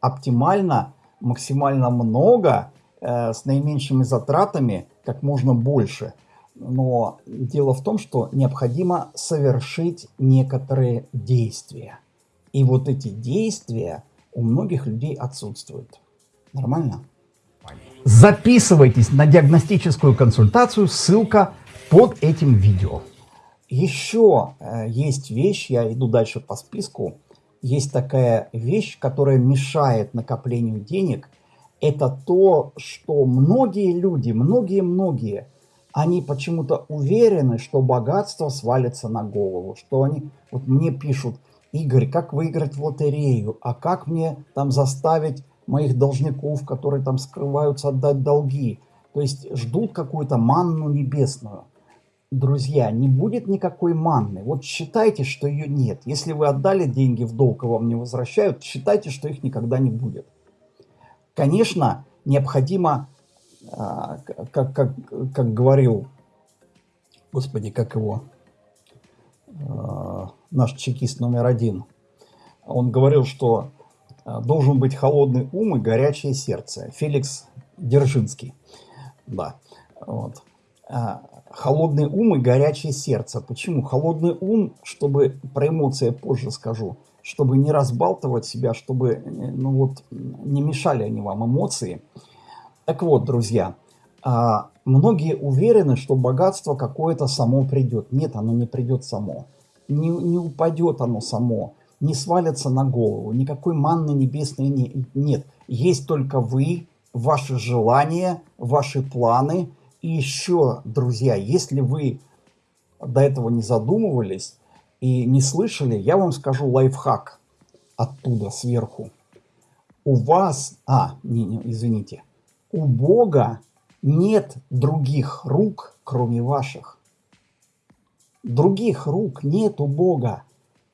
оптимально, максимально много, э, с наименьшими затратами, как можно больше – но дело в том, что необходимо совершить некоторые действия. И вот эти действия у многих людей отсутствуют. Нормально? Записывайтесь на диагностическую консультацию, ссылка под этим видео. Еще э, есть вещь, я иду дальше по списку, есть такая вещь, которая мешает накоплению денег. Это то, что многие люди, многие-многие они почему-то уверены, что богатство свалится на голову, что они, вот мне пишут, Игорь, как выиграть в лотерею, а как мне там заставить моих должников, которые там скрываются, отдать долги. То есть ждут какую-то манну небесную. Друзья, не будет никакой манны. Вот считайте, что ее нет. Если вы отдали деньги в долг и вам не возвращают, считайте, что их никогда не будет. Конечно, необходимо а, как, как, как говорил, господи, как его, а, наш чекист номер один, он говорил, что а, должен быть холодный ум и горячее сердце. Феликс Держинский. Да. Вот. Холодный ум и горячее сердце. Почему? Холодный ум, чтобы, про эмоции позже скажу, чтобы не разбалтывать себя, чтобы ну вот, не мешали они вам эмоции. Так вот, друзья, а, многие уверены, что богатство какое-то само придет. Нет, оно не придет само. Не, не упадет оно само, не свалится на голову. Никакой манны небесной не, нет. Есть только вы, ваши желания, ваши планы. И еще, друзья, если вы до этого не задумывались и не слышали, я вам скажу лайфхак оттуда, сверху. У вас... А, не, не, извините у Бога нет других рук, кроме ваших. Других рук нет у Бога,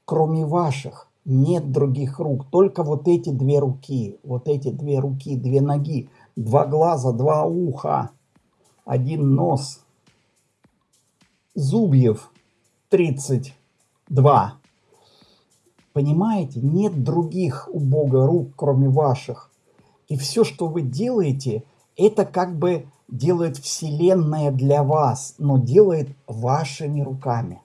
кроме ваших. Нет других рук, только вот эти две руки, вот эти две руки, две ноги, два глаза, два уха, один нос, зубьев 32. Понимаете, нет других у Бога рук, кроме ваших. И все, что вы делаете, это как бы делает Вселенная для вас, но делает вашими руками.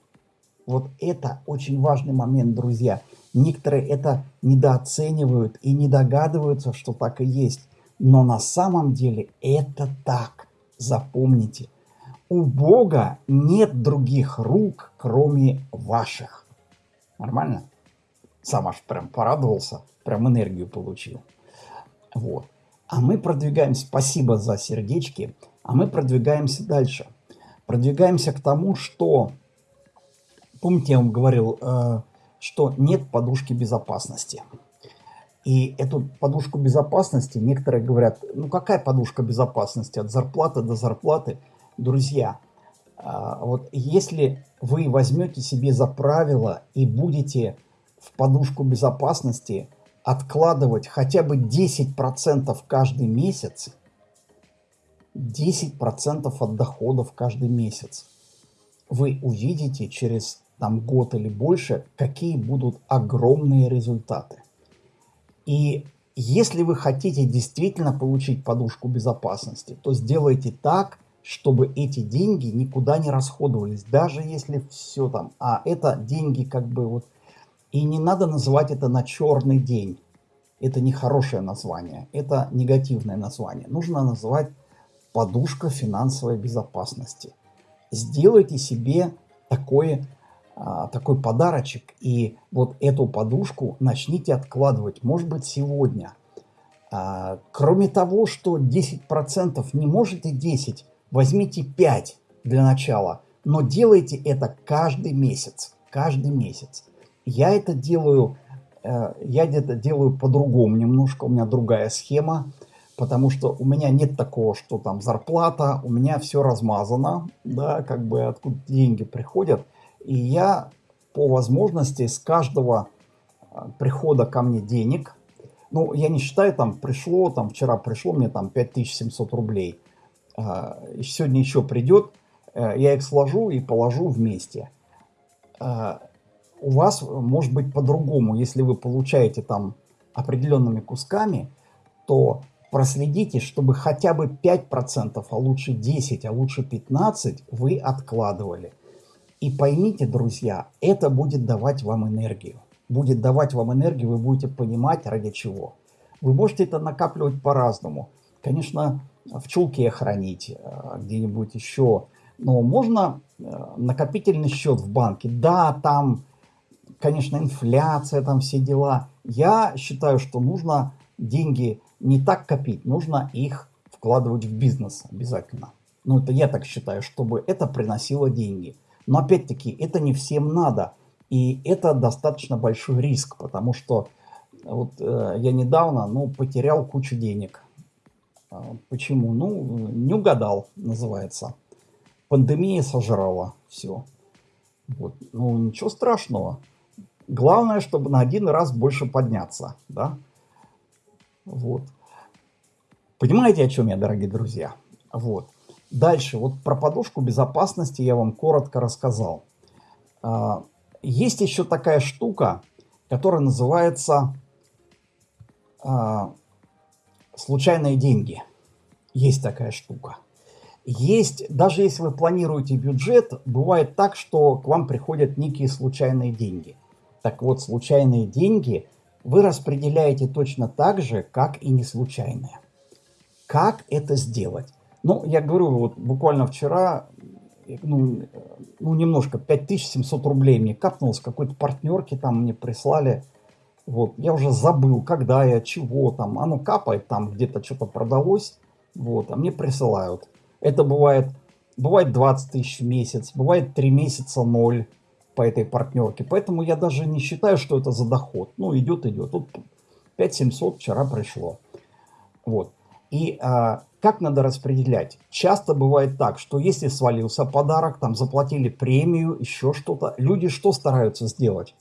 Вот это очень важный момент, друзья. Некоторые это недооценивают и не догадываются, что так и есть. Но на самом деле это так. Запомните. У Бога нет других рук, кроме ваших. Нормально? Сам аж прям порадовался, прям энергию получил. Вот. А мы продвигаемся, спасибо за сердечки, а мы продвигаемся дальше. Продвигаемся к тому, что, помните, я вам говорил, э, что нет подушки безопасности. И эту подушку безопасности некоторые говорят, ну какая подушка безопасности от зарплаты до зарплаты? Друзья, э, вот если вы возьмете себе за правило и будете в подушку безопасности откладывать хотя бы 10% каждый месяц, 10% от доходов каждый месяц, вы увидите через там, год или больше, какие будут огромные результаты. И если вы хотите действительно получить подушку безопасности, то сделайте так, чтобы эти деньги никуда не расходовались, даже если все там, а это деньги как бы вот и не надо называть это на черный день. Это не хорошее название, это негативное название. Нужно называть подушка финансовой безопасности. Сделайте себе такой, а, такой подарочек и вот эту подушку начните откладывать, может быть сегодня. А, кроме того, что 10% не можете 10, возьмите 5 для начала, но делайте это каждый месяц, каждый месяц. Я это делаю, э, я где-то делаю по-другому немножко, у меня другая схема. потому что у меня нет такого, что там зарплата, у меня все размазано, да, как бы откуда деньги приходят, и я по возможности с каждого а, прихода ко мне денег, ну, я не считаю, там пришло, там вчера пришло мне там 5700 рублей, а, сегодня еще придет, э, я их сложу и положу вместе. А, у вас может быть по-другому, если вы получаете там определенными кусками, то проследите, чтобы хотя бы 5%, а лучше 10, а лучше 15 вы откладывали. И поймите, друзья, это будет давать вам энергию. Будет давать вам энергию, вы будете понимать, ради чего. Вы можете это накапливать по-разному. Конечно, в чулке хранить, э, где-нибудь еще. Но можно э, накопительный счет в банке. Да, там, конечно, инфляция, там все дела. Я считаю, что нужно деньги не так копить, нужно их вкладывать в бизнес обязательно. Ну, это я так считаю, чтобы это приносило деньги. Но опять-таки, это не всем надо. И это достаточно большой риск, потому что вот э, я недавно ну, потерял кучу денег. А, почему? Ну, не угадал, называется. Пандемия сожрала все. Вот. Ну, ничего страшного. Главное, чтобы на один раз больше подняться, да? Вот. Понимаете, о чем я, дорогие друзья? Вот. Дальше, вот про подушку безопасности я вам коротко рассказал. А, есть еще такая штука, которая называется а, случайные деньги. Есть такая штука. Есть, даже если вы планируете бюджет, бывает так, что к вам приходят некие случайные деньги. Так вот, случайные деньги вы распределяете точно так же, как и не случайные. Как это сделать? Ну, я говорю, вот буквально вчера, ну, ну немножко, 5700 рублей мне капнулось, какой-то партнерки там мне прислали. Вот, я уже забыл, когда я, чего там, оно капает, там где-то что-то продалось, вот, а мне присылают. Это бывает, бывает 20 тысяч в месяц, бывает 3 месяца 0 по этой партнерке. Поэтому я даже не считаю, что это за доход. Ну, идет, идет. Тут 5700 вчера пришло. Вот. И а, как надо распределять? Часто бывает так, что если свалился подарок, там заплатили премию, еще что-то, люди что стараются сделать?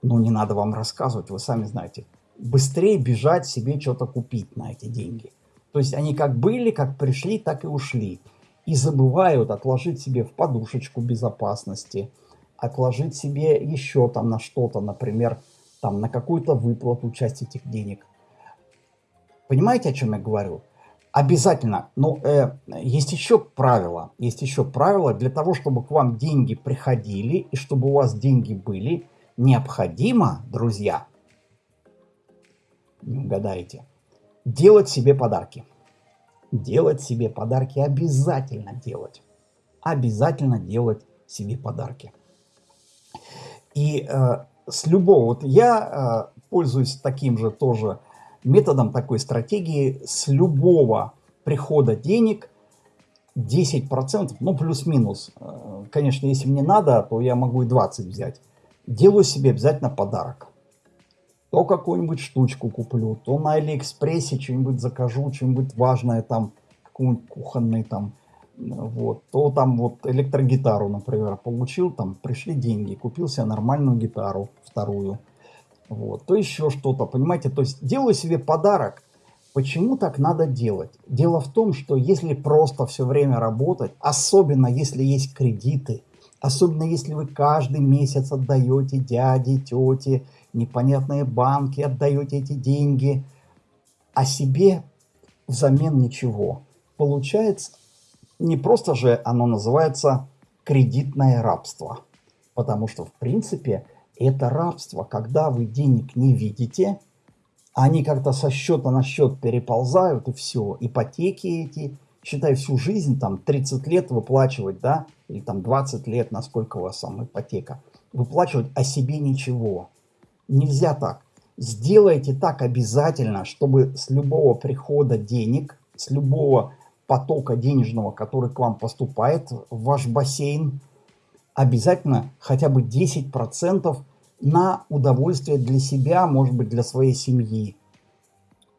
Ну, не надо вам рассказывать, вы сами знаете. Быстрее бежать себе что-то купить на эти деньги. То есть они как были, как пришли, так и ушли. И забывают отложить себе в подушечку безопасности – отложить себе еще там на что-то, например, там на какую-то выплату часть этих денег. Понимаете, о чем я говорю? Обязательно. Но э, есть еще правило. Есть еще правило для того, чтобы к вам деньги приходили и чтобы у вас деньги были, необходимо, друзья, не угадаете, делать себе подарки. Делать себе подарки обязательно делать. Обязательно делать себе подарки. И э, с любого, вот я э, пользуюсь таким же тоже методом, такой стратегии, с любого прихода денег 10%, ну плюс-минус, э, конечно, если мне надо, то я могу и 20 взять, делаю себе обязательно подарок. То какую-нибудь штучку куплю, то на Алиэкспрессе что-нибудь закажу, что-нибудь важное там, какой-нибудь кухонный там вот, то там вот электрогитару, например, получил, там пришли деньги, купил себе нормальную гитару, вторую, вот, то еще что-то, понимаете, то есть делаю себе подарок. Почему так надо делать? Дело в том, что если просто все время работать, особенно если есть кредиты, особенно если вы каждый месяц отдаете дяде, тете, непонятные банки, отдаете эти деньги, а себе взамен ничего. Получается не просто же оно называется кредитное рабство. Потому что, в принципе, это рабство, когда вы денег не видите, они как-то со счета на счет переползают, и все. Ипотеки эти, считай, всю жизнь, там, 30 лет выплачивать, да, или там 20 лет, насколько у вас там ипотека, выплачивать о себе ничего. Нельзя так. Сделайте так обязательно, чтобы с любого прихода денег, с любого потока денежного, который к вам поступает в ваш бассейн, обязательно хотя бы 10% на удовольствие для себя, может быть, для своей семьи.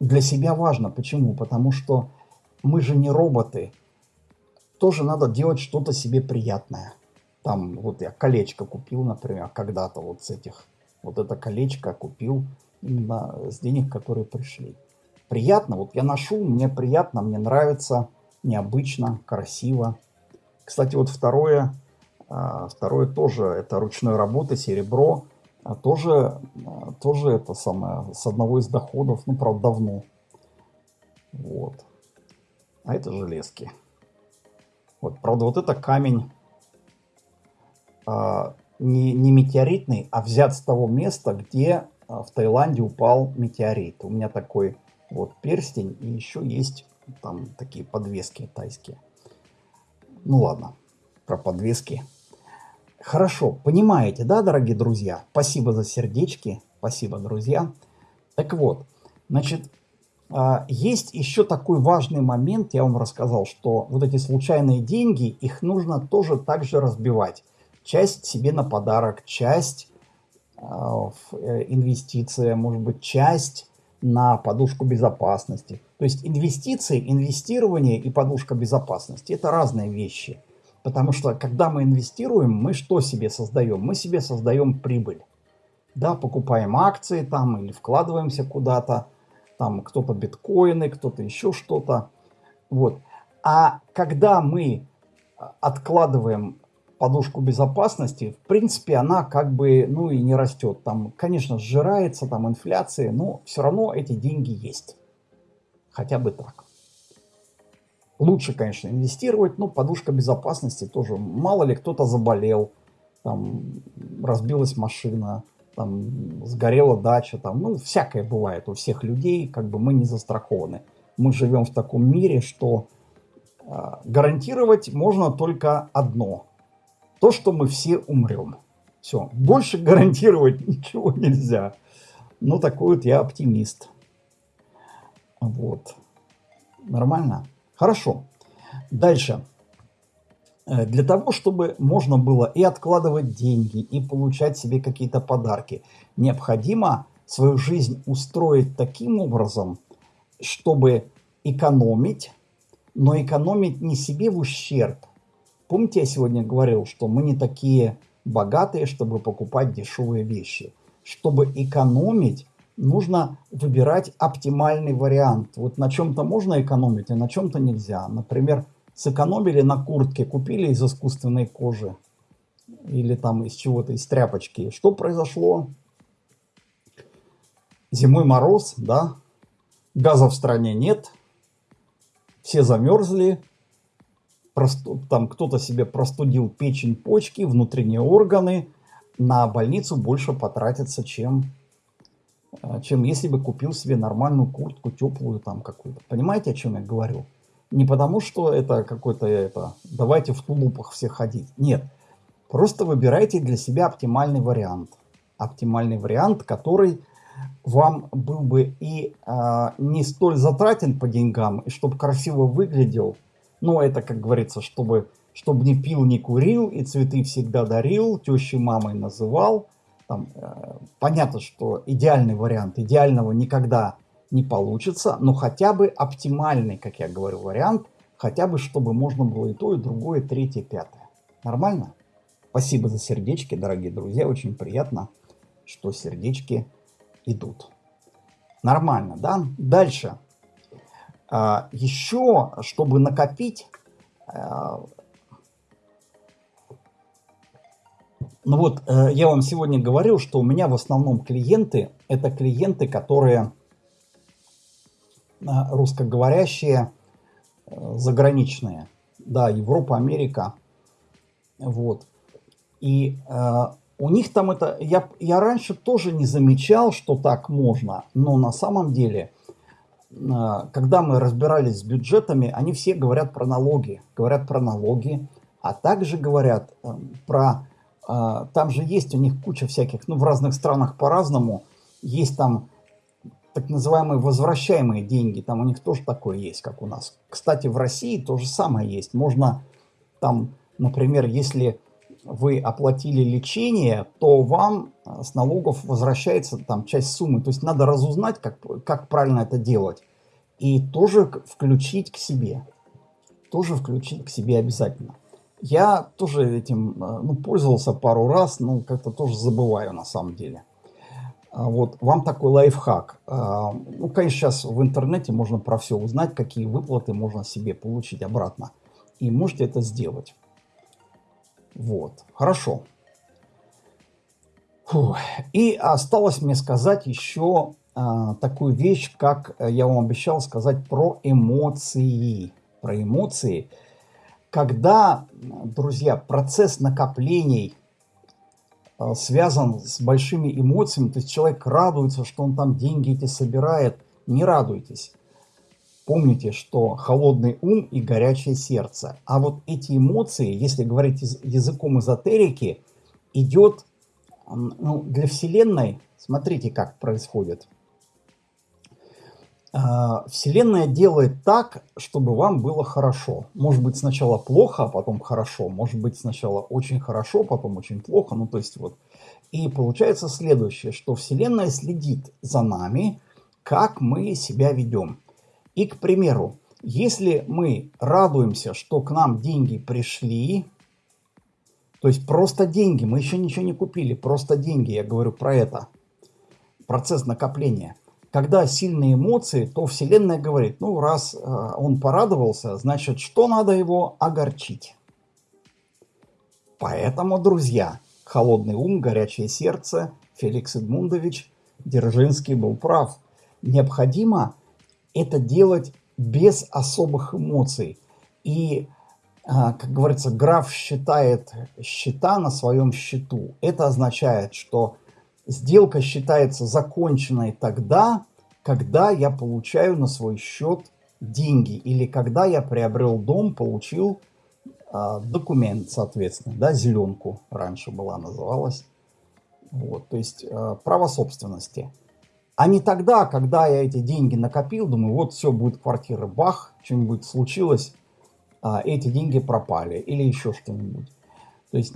для себя важно. Почему? Потому что мы же не роботы. Тоже надо делать что-то себе приятное. Там вот я колечко купил, например, когда-то вот с этих. Вот это колечко купил именно с денег, которые пришли. Приятно, вот я ношу, мне приятно, мне нравится, необычно, красиво. Кстати, вот второе, а, второе тоже, это ручной работы, серебро. А тоже, а, тоже это самое, с одного из доходов, ну, правда, давно. Вот. А это железки. Вот, правда, вот это камень а, не, не метеоритный, а взят с того места, где а, в Таиланде упал метеорит. У меня такой вот перстень, и еще есть там такие подвески тайские. Ну ладно, про подвески Хорошо, понимаете, да, дорогие друзья? Спасибо за сердечки, спасибо, друзья. Так вот, значит, а, есть еще такой важный момент, я вам рассказал, что вот эти случайные деньги, их нужно тоже также разбивать. Часть себе на подарок, часть а, в э, инвестиция, может быть, часть на подушку безопасности. То есть инвестиции, инвестирование и подушка безопасности – это разные вещи – Потому что когда мы инвестируем, мы что себе создаем? Мы себе создаем прибыль. Да, покупаем акции там или вкладываемся куда-то. Там кто-то биткоины, кто-то еще что-то. Вот. А когда мы а, откладываем подушку безопасности, в принципе, она как бы, ну и не растет. Там, конечно, сжирается, там инфляция, но все равно эти деньги есть. Хотя бы так. Лучше, конечно, инвестировать, но подушка безопасности тоже. Мало ли кто-то заболел, там разбилась машина, там сгорела дача, там, ну, всякое бывает у всех людей, как бы мы не застрахованы. Мы живем в таком мире, что э, гарантировать можно только одно. То, что мы все умрем. Все. Больше гарантировать ничего нельзя. Ну, такой вот я оптимист. Вот. Нормально? Хорошо. Дальше. Э, для того, чтобы можно было и откладывать деньги, и получать себе какие-то подарки, необходимо свою жизнь устроить таким образом, чтобы экономить, но экономить не себе в ущерб. Помните, я сегодня говорил, что мы не такие богатые, чтобы покупать дешевые вещи. Чтобы экономить, нужно выбирать оптимальный вариант. Вот на чем-то можно экономить, а на чем-то нельзя. Например, сэкономили на куртке, купили из искусственной кожи или там из чего-то, из тряпочки. Что произошло? Зимой мороз, да, газа в стране нет, все замерзли, просту, там кто-то себе простудил печень, почки, внутренние органы, на больницу больше потратится, чем чем если бы купил себе нормальную куртку, теплую там какую-то. Понимаете, о чем я говорю? Не потому, что это какой-то это, давайте в тулупах все ходить. Нет. Просто выбирайте для себя оптимальный вариант. Оптимальный вариант, который вам был бы и а, не столь затратен по деньгам, и чтобы красиво выглядел. Но это, как говорится, чтобы, чтобы не пил, не курил, и цветы всегда дарил, тещи мамой называл – там, э, понятно, что идеальный вариант, идеального никогда не получится, но хотя бы оптимальный, как я говорю, вариант, хотя бы чтобы можно было и то, и другое, и третье, и пятое. Нормально? Спасибо за сердечки, дорогие друзья, очень приятно, что сердечки идут. Нормально, да? Дальше. А, еще, чтобы накопить, Ну вот, э, я вам сегодня говорил, что у меня в основном клиенты, это клиенты, которые э, русскоговорящие, э, заграничные. Да, Европа, Америка. Вот. И э, у них там это... Я, я раньше тоже не замечал, что так можно, но на самом деле, э, когда мы разбирались с бюджетами, они все говорят про налоги. Говорят про налоги, а также говорят э, про там же есть у них куча всяких, ну в разных странах по-разному, есть там так называемые возвращаемые деньги, там у них тоже такое есть, как у нас. Кстати, в России то же самое есть. Можно там, например, если вы оплатили лечение, то вам э, с налогов возвращается там часть суммы. То есть надо разузнать, как, как правильно это делать. И тоже включить к себе. Тоже включить к себе обязательно. Я тоже этим э, ну, пользовался пару раз, но как-то тоже забываю на самом деле. А вот вам такой лайфхак. А, ну, конечно, сейчас в интернете можно про все узнать, какие выплаты можно себе получить обратно. И можете это сделать. Вот, хорошо. Фу. И осталось мне сказать еще а, такую вещь, как я вам обещал сказать про эмоции. Про эмоции. Когда, друзья, процесс накоплений а, связан с большими эмоциями, то есть человек радуется, что он там деньги эти собирает, не радуйтесь. Помните, что холодный ум и горячее сердце. А вот эти эмоции, если говорить языком эзотерики, идет ну, для Вселенной, смотрите, как происходит. А, Вселенная делает так, чтобы вам было хорошо. Может быть сначала плохо, а потом хорошо. Может быть сначала очень хорошо, потом очень плохо. Ну то есть вот. И получается следующее, что Вселенная следит за нами, как мы себя ведем. И, к примеру, если мы радуемся, что к нам деньги пришли, то есть просто деньги, мы еще ничего не купили, просто деньги, я говорю про это, процесс накопления. Когда сильные эмоции, то Вселенная говорит, ну раз э, он порадовался, значит, что надо его огорчить. Поэтому, друзья, холодный ум, горячее сердце, Феликс Эдмундович Дзержинский был прав. Необходимо это делать без особых эмоций. И, а, как говорится, граф считает счета на своем счету. Это означает, что сделка считается законченной тогда, когда я получаю на свой счет деньги или когда я приобрел дом, получил э, документ, соответственно, да, зеленку раньше была называлась. Вот, то есть э, право собственности. А не тогда, когда я эти деньги накопил, думаю, вот все, будет квартира, бах, что-нибудь случилось, а эти деньги пропали или еще что-нибудь. То есть,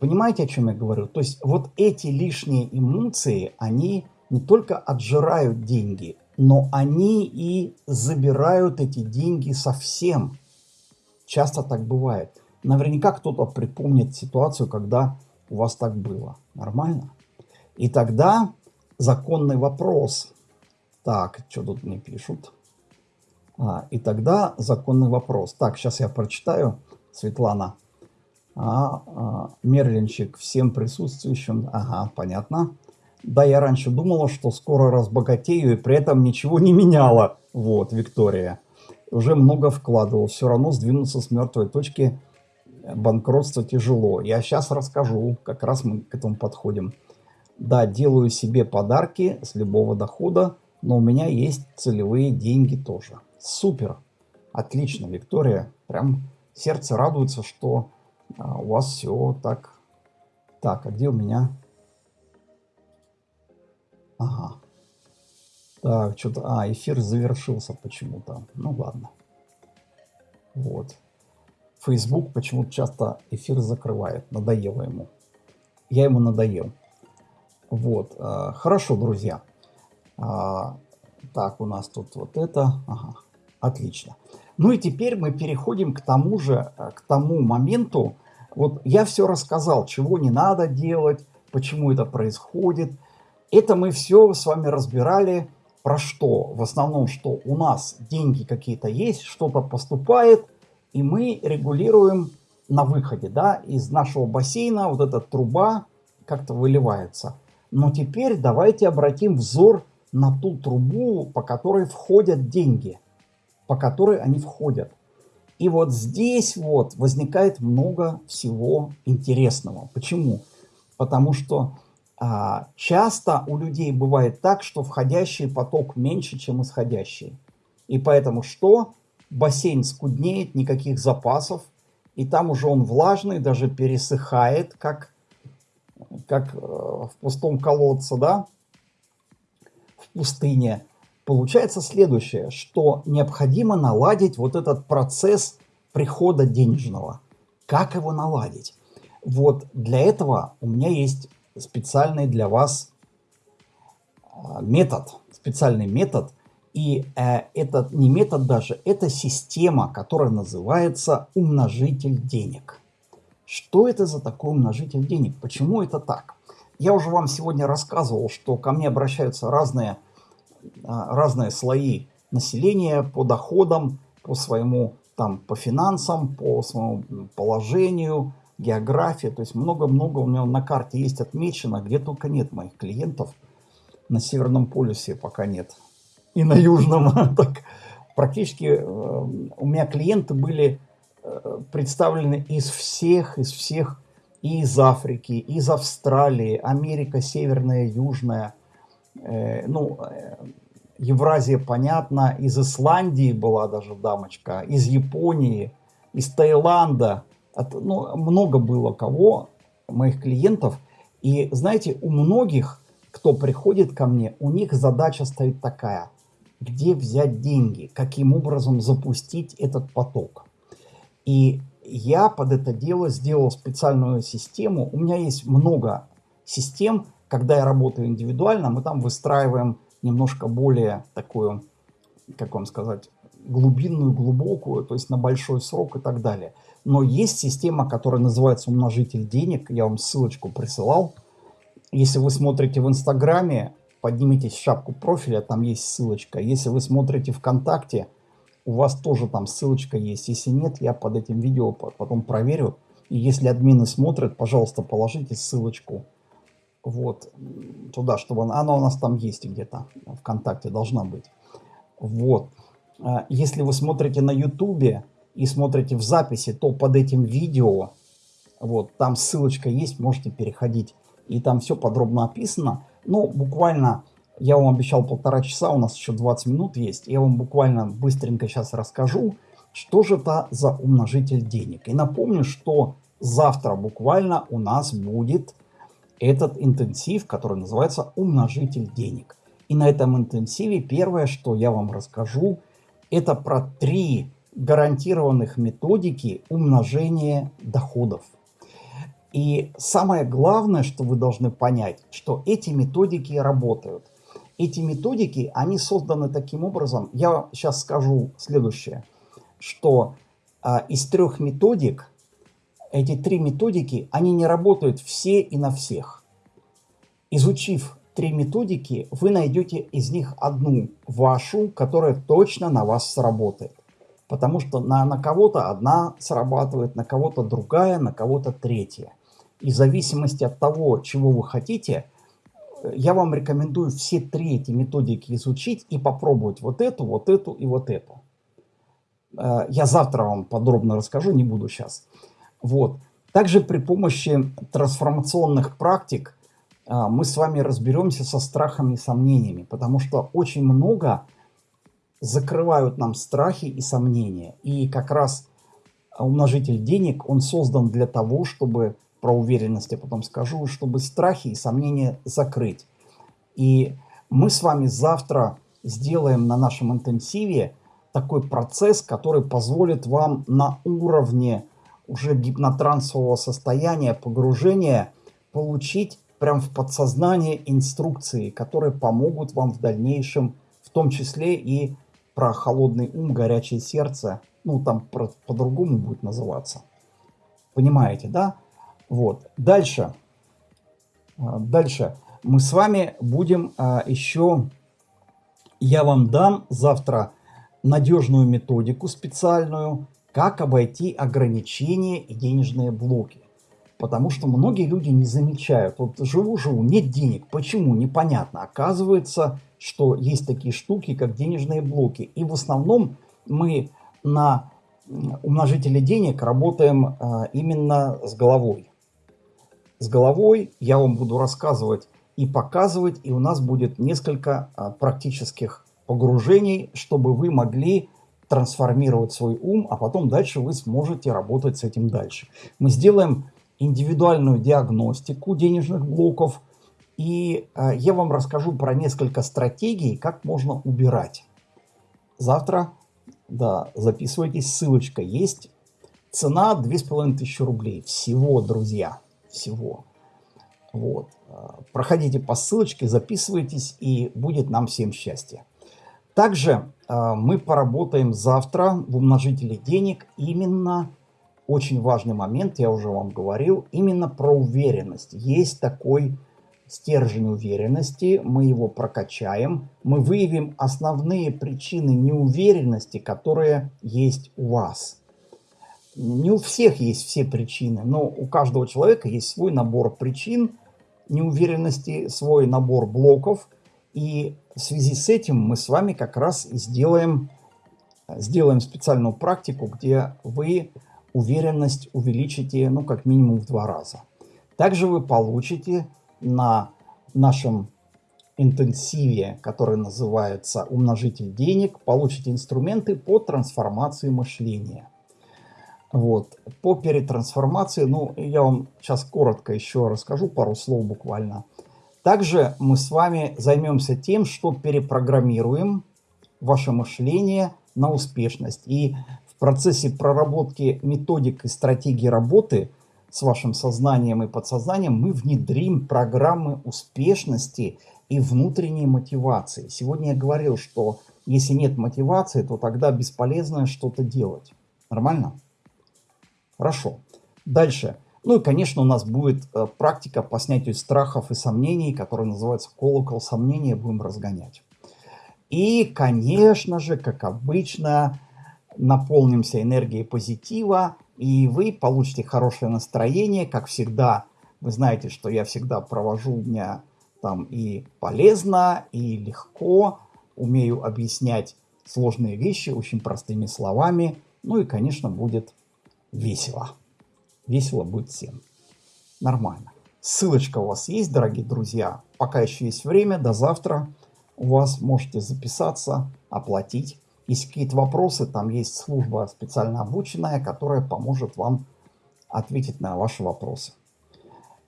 понимаете, о чем я говорю? То есть, вот эти лишние эмоции, они не только отжирают деньги, но они и забирают эти деньги совсем. Часто так бывает. Наверняка кто-то припомнит ситуацию, когда у вас так было. Нормально? И тогда законный вопрос. Так, что тут мне пишут? А, и тогда законный вопрос. Так, сейчас я прочитаю, Светлана. А, а, Мерлинчик всем присутствующим. Ага, понятно. Да, я раньше думала, что скоро разбогатею и при этом ничего не меняла. Вот, Виктория. Уже много вкладывал. Все равно сдвинуться с мертвой точки банкротства тяжело. Я сейчас расскажу. Как раз мы к этому подходим. Да, делаю себе подарки с любого дохода, но у меня есть целевые деньги тоже. Супер! Отлично, Виктория. Прям сердце радуется, что а, у вас все так. Так, а где у меня? Ага. Так, что-то... А, эфир завершился почему-то. Ну ладно. Вот. Facebook почему-то часто эфир закрывает. Надоело ему. Я ему надоел. Вот, а, хорошо, друзья. А, так, у нас тут вот это. Ага, отлично. Ну и теперь мы переходим к тому же, э, к тому моменту. Вот я все рассказал, чего не надо делать, почему это происходит. Это мы все с вами разбирали про что? В основном, что у нас деньги какие-то есть, что-то поступает, и мы регулируем на выходе, да, из нашего бассейна вот эта труба как-то выливается. Но теперь давайте обратим взор на ту трубу, по которой входят деньги, по которой они входят. И вот здесь вот возникает много всего интересного. Почему? Потому что а, часто у людей бывает так, что входящий поток меньше, чем исходящий. И поэтому что? Бассейн скуднеет, никаких запасов, и там уже он влажный, даже пересыхает, как как э, в пустом колодце, да, в пустыне, получается следующее, что необходимо наладить вот этот процесс прихода денежного. Как его наладить? Вот для этого у меня есть специальный для вас а, метод, специальный метод. И э, это не метод даже, это система, которая называется умножитель денег. Что это за такой умножитель денег? Почему это так? Я уже вам сегодня рассказывал, что ко мне обращаются разные, разные слои населения по доходам, по своему там по финансам, по своему положению, географии. То есть много-много у меня на карте есть отмечено, где только нет моих клиентов. На Северном полюсе пока нет. И на Южном. Так, практически э, у меня клиенты были э, представлены из всех, из всех, и из Африки, из Австралии, Америка Северная, Южная, э, ну, Евразия, понятно, из Исландии была даже дамочка, из Японии, из Таиланда. От, ну, много было кого, моих клиентов. И знаете, у многих, кто приходит ко мне, у них задача стоит такая. Где взять деньги? Каким образом запустить этот поток? И я под это дело сделал специальную систему. У меня есть много систем, когда я работаю индивидуально, мы там выстраиваем немножко более такую, как вам сказать, глубинную, глубокую, то есть на большой срок и так далее. Но есть система, которая называется умножитель денег. Я вам ссылочку присылал. Если вы смотрите в Инстаграме, поднимитесь в шапку профиля, там есть ссылочка. Если вы смотрите ВКонтакте, у вас тоже там ссылочка есть. Если нет, я под этим видео потом проверю. И если админы смотрят, пожалуйста, положите ссылочку вот, туда, чтобы она, она у нас там есть где-то, ВКонтакте должна быть. Вот. А, если вы смотрите на Ютубе и смотрите в записи, то под этим видео, вот, там ссылочка есть, можете переходить. И там все подробно описано. Ну, буквально, я вам обещал полтора часа, у нас еще 20 минут есть. Я вам буквально быстренько сейчас расскажу, что же это за умножитель денег. И напомню, что завтра буквально у нас будет этот интенсив, который называется умножитель денег. И на этом интенсиве первое, что я вам расскажу, это про три гарантированных методики умножения доходов. И самое главное, что вы должны понять, что эти методики работают. Эти методики, они созданы таким образом, я сейчас скажу следующее, что а, из трех методик эти три методики, они не работают все и на всех. Изучив три методики, вы найдете из них одну вашу, которая точно на вас сработает. Потому что на, на кого-то одна срабатывает, на кого-то другая, на кого-то третья. И в зависимости от того, чего вы хотите, я вам рекомендую все три эти методики изучить и попробовать вот эту, вот эту и вот эту. Э, я завтра вам подробно расскажу, не буду сейчас. Вот. Также при помощи трансформационных практик а, мы с вами разберемся со страхами и сомнениями, потому что очень много закрывают нам страхи и сомнения. И как раз умножитель денег, он создан для того, чтобы, про уверенность я потом скажу, чтобы страхи и сомнения закрыть. И мы с вами завтра сделаем на нашем интенсиве такой процесс, который позволит вам на уровне уже гипнотрансового состояния, погружения, получить прям в подсознание инструкции, которые помогут вам в дальнейшем, в том числе и про холодный ум, горячее сердце, ну там по-другому будет называться. Понимаете, да? Вот. Дальше. А, дальше. Мы с вами будем а, еще... Я вам дам завтра надежную методику специальную, как обойти ограничения и денежные блоки. Потому что многие люди не замечают. Вот живу-живу, нет денег. Почему? Непонятно. Оказывается, что есть такие штуки, как денежные блоки. И в основном мы на умножителе денег работаем а, именно с головой. С головой я вам буду рассказывать и показывать, и у нас будет несколько а, практических погружений, чтобы вы могли трансформировать свой ум, а потом дальше вы сможете работать с этим дальше. Мы сделаем индивидуальную диагностику денежных блоков, и э, я вам расскажу про несколько стратегий, как можно убирать. Завтра, да, записывайтесь, ссылочка есть Цена 2500 рублей. Всего, друзья. Всего. Вот. А, проходите по ссылочке, записывайтесь, и будет нам всем счастье. Также э, мы поработаем завтра в умножителе денег именно очень важный момент, я уже вам говорил, именно про уверенность. Есть такой стержень уверенности, мы его прокачаем, мы выявим основные причины неуверенности, которые есть у вас. Не у всех есть все причины, но у каждого человека есть свой набор причин неуверенности, свой набор блоков. И в связи с этим мы с вами как раз и сделаем, сделаем специальную практику, где вы уверенность увеличите, ну, как минимум в два раза. Также вы получите на нашем интенсиве, который называется «Умножитель денег», получите инструменты по трансформации мышления. Вот. По перетрансформации, ну, я вам сейчас коротко еще расскажу, пару слов буквально. Также мы с вами займемся тем, что перепрограммируем ваше мышление на успешность. И в процессе проработки методик и стратегий работы с вашим сознанием и подсознанием мы внедрим программы успешности и внутренней мотивации. Сегодня я говорил, что если нет мотивации, то тогда бесполезно что-то делать. Нормально? Хорошо. Дальше. Ну и, конечно, у нас будет э, практика по снятию страхов и сомнений, которая называется колокол сомнения, будем разгонять. И, конечно же, как обычно, наполнимся энергией позитива, и вы получите хорошее настроение, как всегда. Вы знаете, что я всегда провожу дня там и полезно, и легко, умею объяснять сложные вещи очень простыми словами, ну и, конечно, будет весело. Весело будет всем. Нормально. Ссылочка у вас есть, дорогие друзья. Пока еще есть время, до завтра у вас можете записаться, оплатить. Если какие-то вопросы, там есть служба специально обученная, которая поможет вам ответить на ваши вопросы.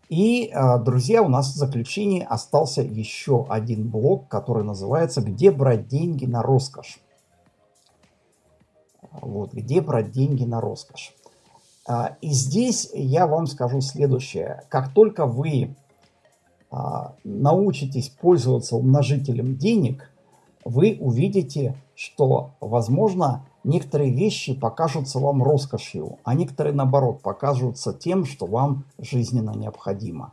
И, а, друзья, у нас в заключении остался еще один блок, который называется «Где брать деньги на роскошь?». Вот, где брать деньги на роскошь. А, и здесь я вам скажу следующее. Как только вы а, научитесь пользоваться умножителем денег, вы увидите, что, возможно, некоторые вещи покажутся вам роскошью, а некоторые, наоборот, покажутся тем, что вам жизненно необходимо.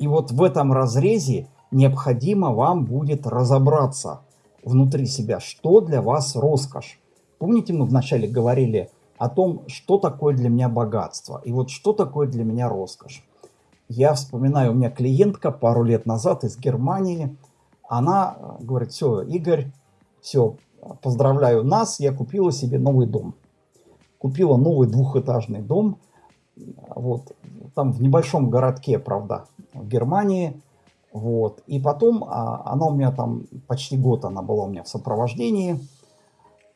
И вот в этом разрезе необходимо вам будет разобраться внутри себя, что для вас роскошь. Помните, мы вначале говорили о том, что такое для меня богатство и вот что такое для меня роскошь. Я вспоминаю, у меня клиентка пару лет назад из Германии, она э, говорит, все, Игорь, все, поздравляю нас, я купила себе новый дом. Купила новый двухэтажный дом, вот, там в небольшом городке, правда, в Германии, вот, и потом а, она у меня там почти год она была у меня в сопровождении,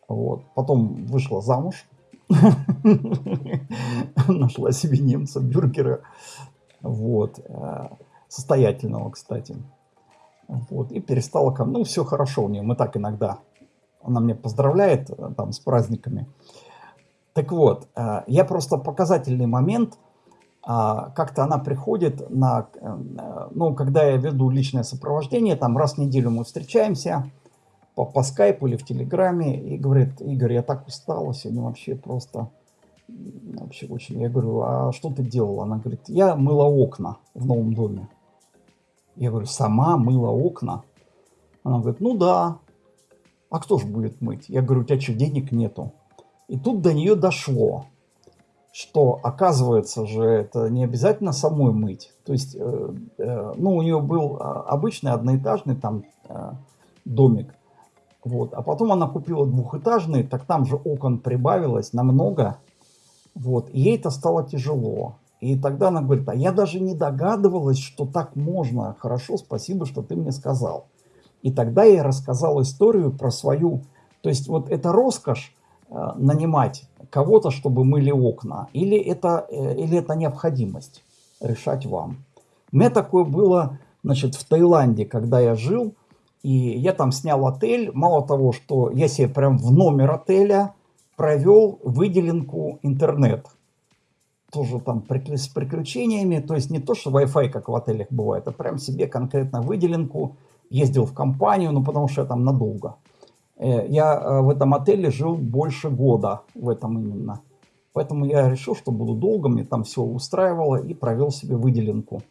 вот, потом вышла замуж, Нашла себе немца, бюргера. Вот. Э, состоятельного, кстати. Вот. И перестала ко мне. Ну, все хорошо у нее. Мы так иногда. Она меня поздравляет э, там с праздниками. Так вот, э, я просто показательный момент. А, как-то она приходит на... Ну, когда я веду личное сопровождение, там раз в неделю мы встречаемся по, по скайпу или в телеграме и говорит, Игорь, я так устала сегодня вообще просто, вообще очень. Я говорю, а что ты делала? Она говорит, я мыла окна в новом доме. Я говорю, сама мыла окна? Она говорит, ну да. А кто же будет мыть? Я говорю, у тебя что, денег нету? И тут до нее дошло, что оказывается же это не обязательно самой мыть. То есть, э, э, ну, у нее был а, обычный одноэтажный там э, домик. Вот. А потом она купила двухэтажный, так там же окон прибавилось намного. Вот. И ей это стало тяжело. И тогда она говорит, а я даже не догадывалась, что так можно. Хорошо, спасибо, что ты мне сказал. И тогда я рассказал историю про свою... То есть вот это роскошь э, нанимать кого-то, чтобы мыли окна. Или это, э, или это необходимость решать вам. У меня такое было значит, в Таиланде, когда я жил. И я там снял отель. Мало того, что я себе прям в номер отеля провел выделенку интернет. тоже там с приключениями. То есть не то, что Wi-Fi, как в отелях бывает, а прям себе конкретно выделенку. Ездил в компанию, ну потому что я там надолго. Э, я э, в этом отеле жил больше года, в этом именно. Поэтому я решил, что буду долго, мне там все устраивало и провел себе выделенку.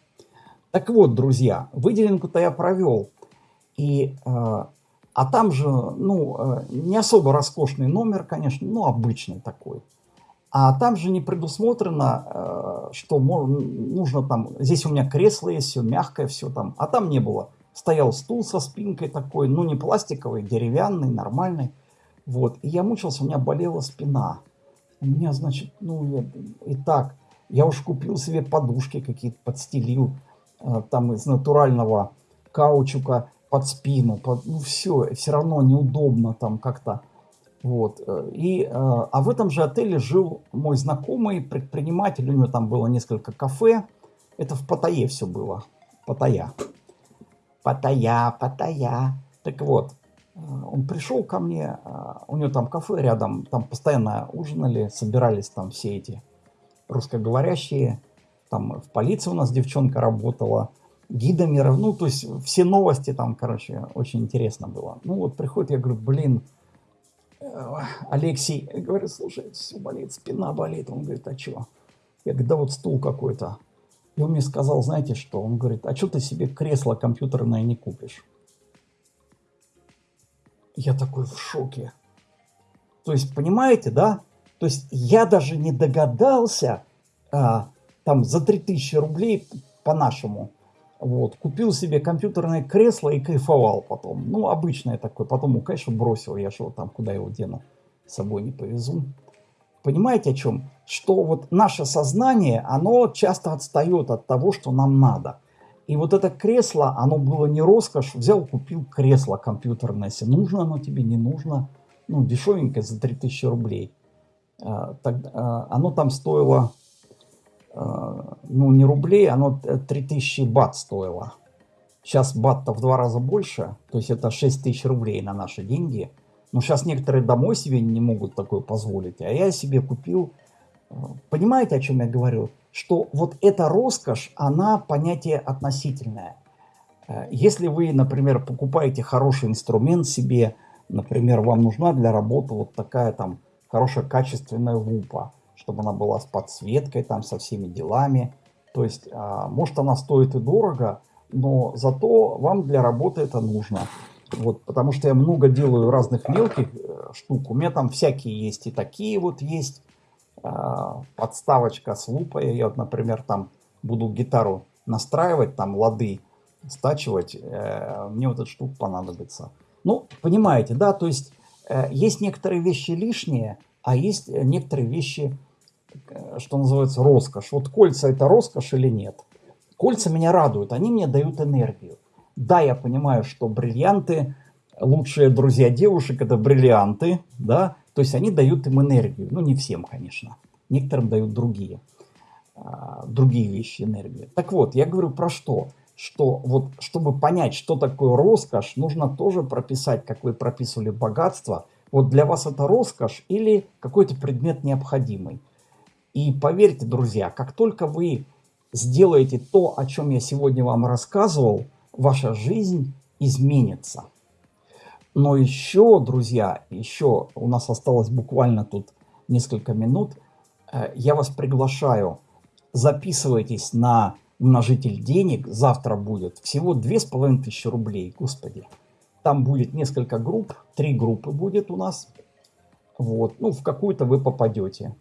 Так вот, друзья, выделенку-то я провел. И, э, а там же, ну, э, не особо роскошный номер, конечно, ну, обычный такой. А там же не предусмотрено, э, что нужно там, здесь у меня кресло есть, все мягкое, все там, а там не было. Стоял стул со спинкой такой, ну не пластиковый, деревянный, нормальный. Вот, и я мучился, у меня болела спина. У меня, значит, ну, я, и так, я уж купил себе подушки какие-то, подстелил, там из натурального каучука под спину, под, ну все, все равно неудобно там как-то. Вот. Э, и, э, а в этом же отеле жил мой знакомый предприниматель, у него там было несколько кафе. Это в Паттайе все было. Паттайя. Паттайя, Паттайя. Так вот, э, он пришел ко мне, у него там кафе рядом, там постоянно ужинали, собирались там все эти русскоговорящие. Там в полиции у нас девчонка работала, гидами, ну, то есть все новости там, короче, очень интересно было. Ну, вот приходит, я говорю, блин, Алексей говорит, слушай, все болит, спина болит. Он говорит, а что? Я говорю, да вот стул какой-то. И он мне сказал, знаете что? Он говорит, а что ты себе кресло компьютерное не купишь? Я такой в шоке. То есть, понимаете, да? То есть, я даже не догадался, а, там, за 3000 рублей по-нашему, вот, купил себе компьютерное кресло и кайфовал потом. Ну, обычное такое. Потом, ну, конечно, бросил. Я что там, куда его дену? С собой не повезу. Понимаете о чем? Что вот наше сознание, оно часто отстает от того, что нам надо. И вот это кресло, оно было не роскошь. Взял, купил кресло компьютерное. Если нужно оно тебе, не нужно. Ну, дешевенькое за 3000 рублей. А, так, а, оно там стоило ну не рублей, оно 3000 бат стоило. Сейчас бат-то в два раза больше, то есть это 6000 рублей на наши деньги. Но сейчас некоторые домой себе не могут такое позволить, а я себе купил. Э, понимаете, о чем я говорю? Что вот эта роскошь, она понятие относительное. Э, если вы, например, покупаете хороший инструмент себе, например, вам нужна для работы вот такая там хорошая качественная лупа, чтобы она была с подсветкой, там, со всеми делами. То есть, а, может, она стоит и дорого, но зато вам для работы это нужно. Вот, потому что я много делаю разных мелких э, штук. У меня там всякие есть и такие вот есть. Э, подставочка с лупой. Я вот, например, там буду гитару настраивать, там лады стачивать. Э, мне вот эта штука понадобится. Ну, понимаете, да? То есть, э, есть некоторые вещи лишние, а есть некоторые вещи что называется, роскошь. Вот кольца это роскошь или нет? Кольца меня радуют, они мне дают энергию. Да, я понимаю, что бриллианты, лучшие друзья девушек это бриллианты, да, то есть они дают им энергию. Ну, не всем, конечно. Некоторым дают другие, а, другие вещи энергию. Так вот, я говорю про что? Что вот, чтобы понять, что такое роскошь, нужно тоже прописать, как вы прописывали богатство. Вот для вас это роскошь или какой-то предмет необходимый. И поверьте, друзья, как только вы сделаете то, о чем я сегодня вам рассказывал, ваша жизнь изменится. Но еще, друзья, еще у нас осталось буквально тут несколько минут. Э, я вас приглашаю, записывайтесь на умножитель денег. Завтра будет всего две с половиной тысячи рублей, господи. Там будет несколько групп, три группы будет у нас. Вот, ну, в какую-то вы попадете.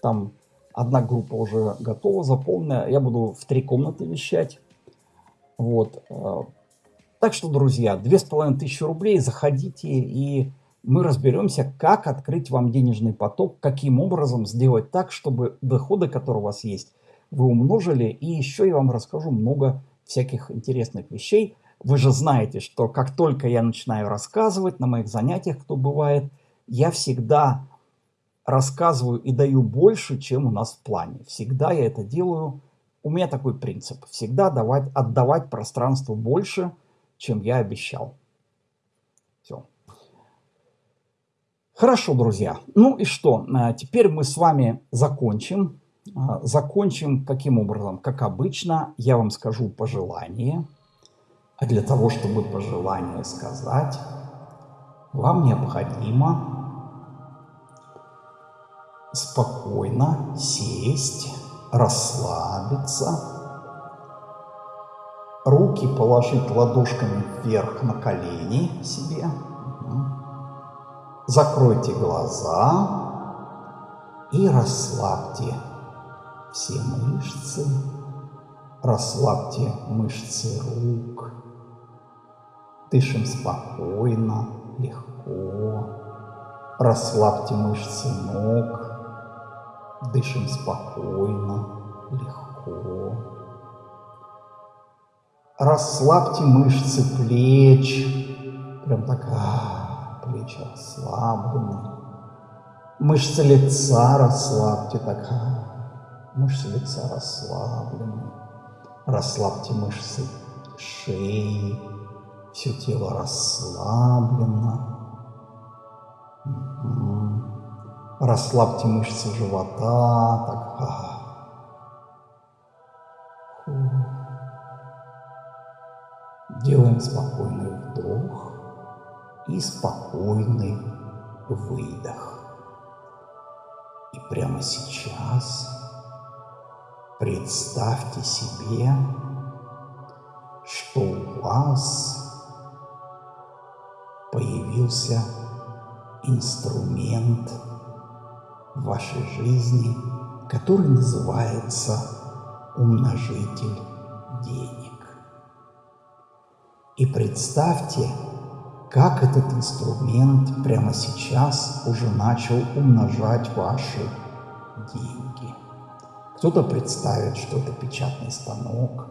Там Одна группа уже готова, заполнена. Я буду в три комнаты вещать. Вот. Э, так что, друзья, две с половиной тысячи рублей, заходите и мы разберемся, как открыть вам денежный поток, каким образом сделать так, чтобы доходы, которые у вас есть, вы умножили. И еще я вам расскажу много всяких интересных вещей. Вы же знаете, что как только я начинаю рассказывать на моих занятиях, кто бывает, я всегда рассказываю и даю больше, чем у нас в плане. Всегда я это делаю. У меня такой принцип. Всегда давать, отдавать пространству больше, чем я обещал. Все. Хорошо, друзья. Ну и что? А, теперь мы с вами закончим. А, закончим каким образом? Как обычно, я вам скажу пожелание. А для того, чтобы пожелание сказать, вам необходимо спокойно сесть, расслабиться, руки положить ладошками вверх на колени себе. Закройте глаза и расслабьте все мышцы. Расслабьте мышцы рук. Дышим спокойно, легко. Расслабьте мышцы ног. Дышим спокойно, легко. Расслабьте мышцы плеч. Прям так, а, плечи расслаблены. Мышцы лица расслабьте, так, а, мышцы лица расслаблены. Расслабьте мышцы шеи, все тело расслаблено. Расслабьте мышцы живота. Так. Делаем спокойный вдох и спокойный выдох. И прямо сейчас представьте себе, что у вас появился инструмент – вашей жизни, который называется умножитель денег. И представьте, как этот инструмент прямо сейчас уже начал умножать ваши деньги. Кто-то представит, что это печатный станок,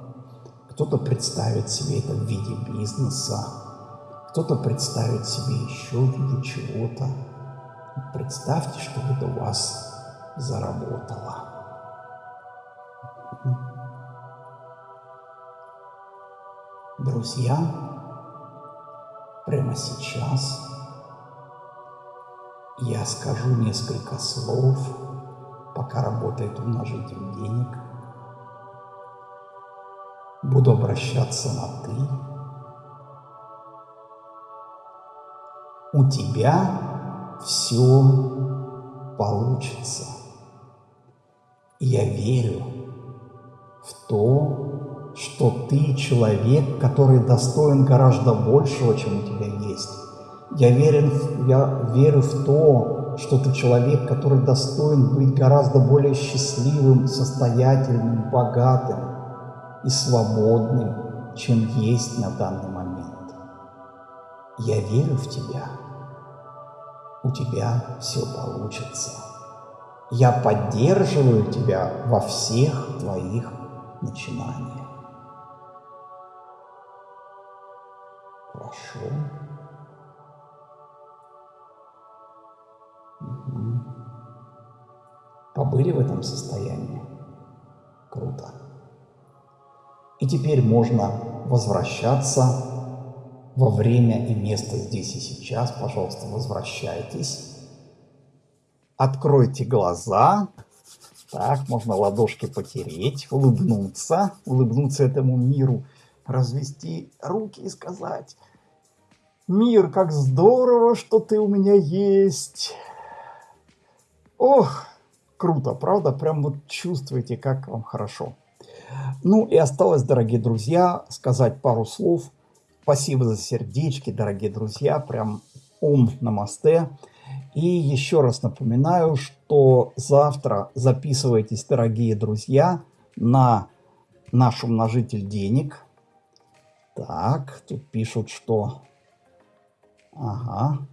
кто-то представит себе это в виде бизнеса, кто-то представит себе еще в виде чего-то. Представьте, что это у вас заработало. Друзья, прямо сейчас я скажу несколько слов, пока работает умножитель денег. Буду обращаться на «ты». У тебя все получится. Я верю в то, что ты человек, который достоин гораздо большего, чем у тебя есть. Я, верен, я верю в то, что ты человек, который достоин быть гораздо более счастливым, состоятельным, богатым и свободным, чем есть на данный момент. Я верю в тебя у тебя все получится. Я поддерживаю тебя во всех твоих начинаниях. Хорошо. Угу. Побыли в этом состоянии? Круто. И теперь можно возвращаться во время и место здесь и сейчас, пожалуйста, возвращайтесь. Откройте глаза. Так, можно ладошки потереть, улыбнуться, улыбнуться этому миру, развести руки и сказать, «Мир, как здорово, что ты у меня есть!» Ох, круто, правда? Прям вот чувствуете, как вам хорошо. Ну и осталось, дорогие друзья, сказать пару слов – Спасибо за сердечки, дорогие друзья. Прям ум намасте. И еще раз напоминаю, что завтра записывайтесь, дорогие друзья, на наш умножитель денег. Так, тут пишут, что... Ага.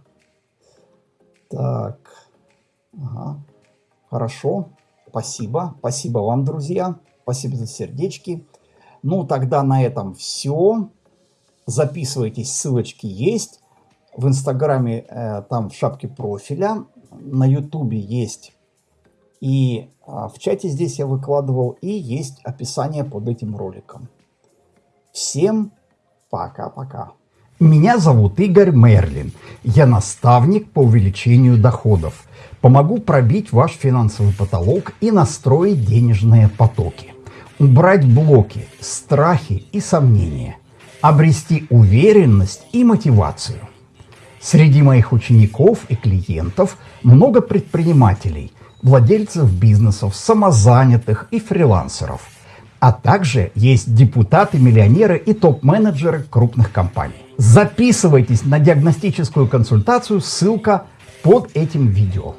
Так. Ага. Хорошо. Спасибо. Спасибо вам, друзья. Спасибо за сердечки. Ну, тогда на этом все записывайтесь, ссылочки есть. В Инстаграме э, там в шапке профиля, на Ютубе есть. И э, в чате здесь я выкладывал, и есть описание под этим роликом. Всем пока-пока. Меня зовут Игорь Мерлин. Я наставник по увеличению доходов. Помогу пробить ваш финансовый потолок и настроить денежные потоки. Убрать блоки, страхи и сомнения. Обрести уверенность и мотивацию. Среди моих учеников и клиентов много предпринимателей, владельцев бизнесов, самозанятых и фрилансеров. А также есть депутаты-миллионеры и топ-менеджеры крупных компаний. Записывайтесь на диагностическую консультацию, ссылка под этим видео.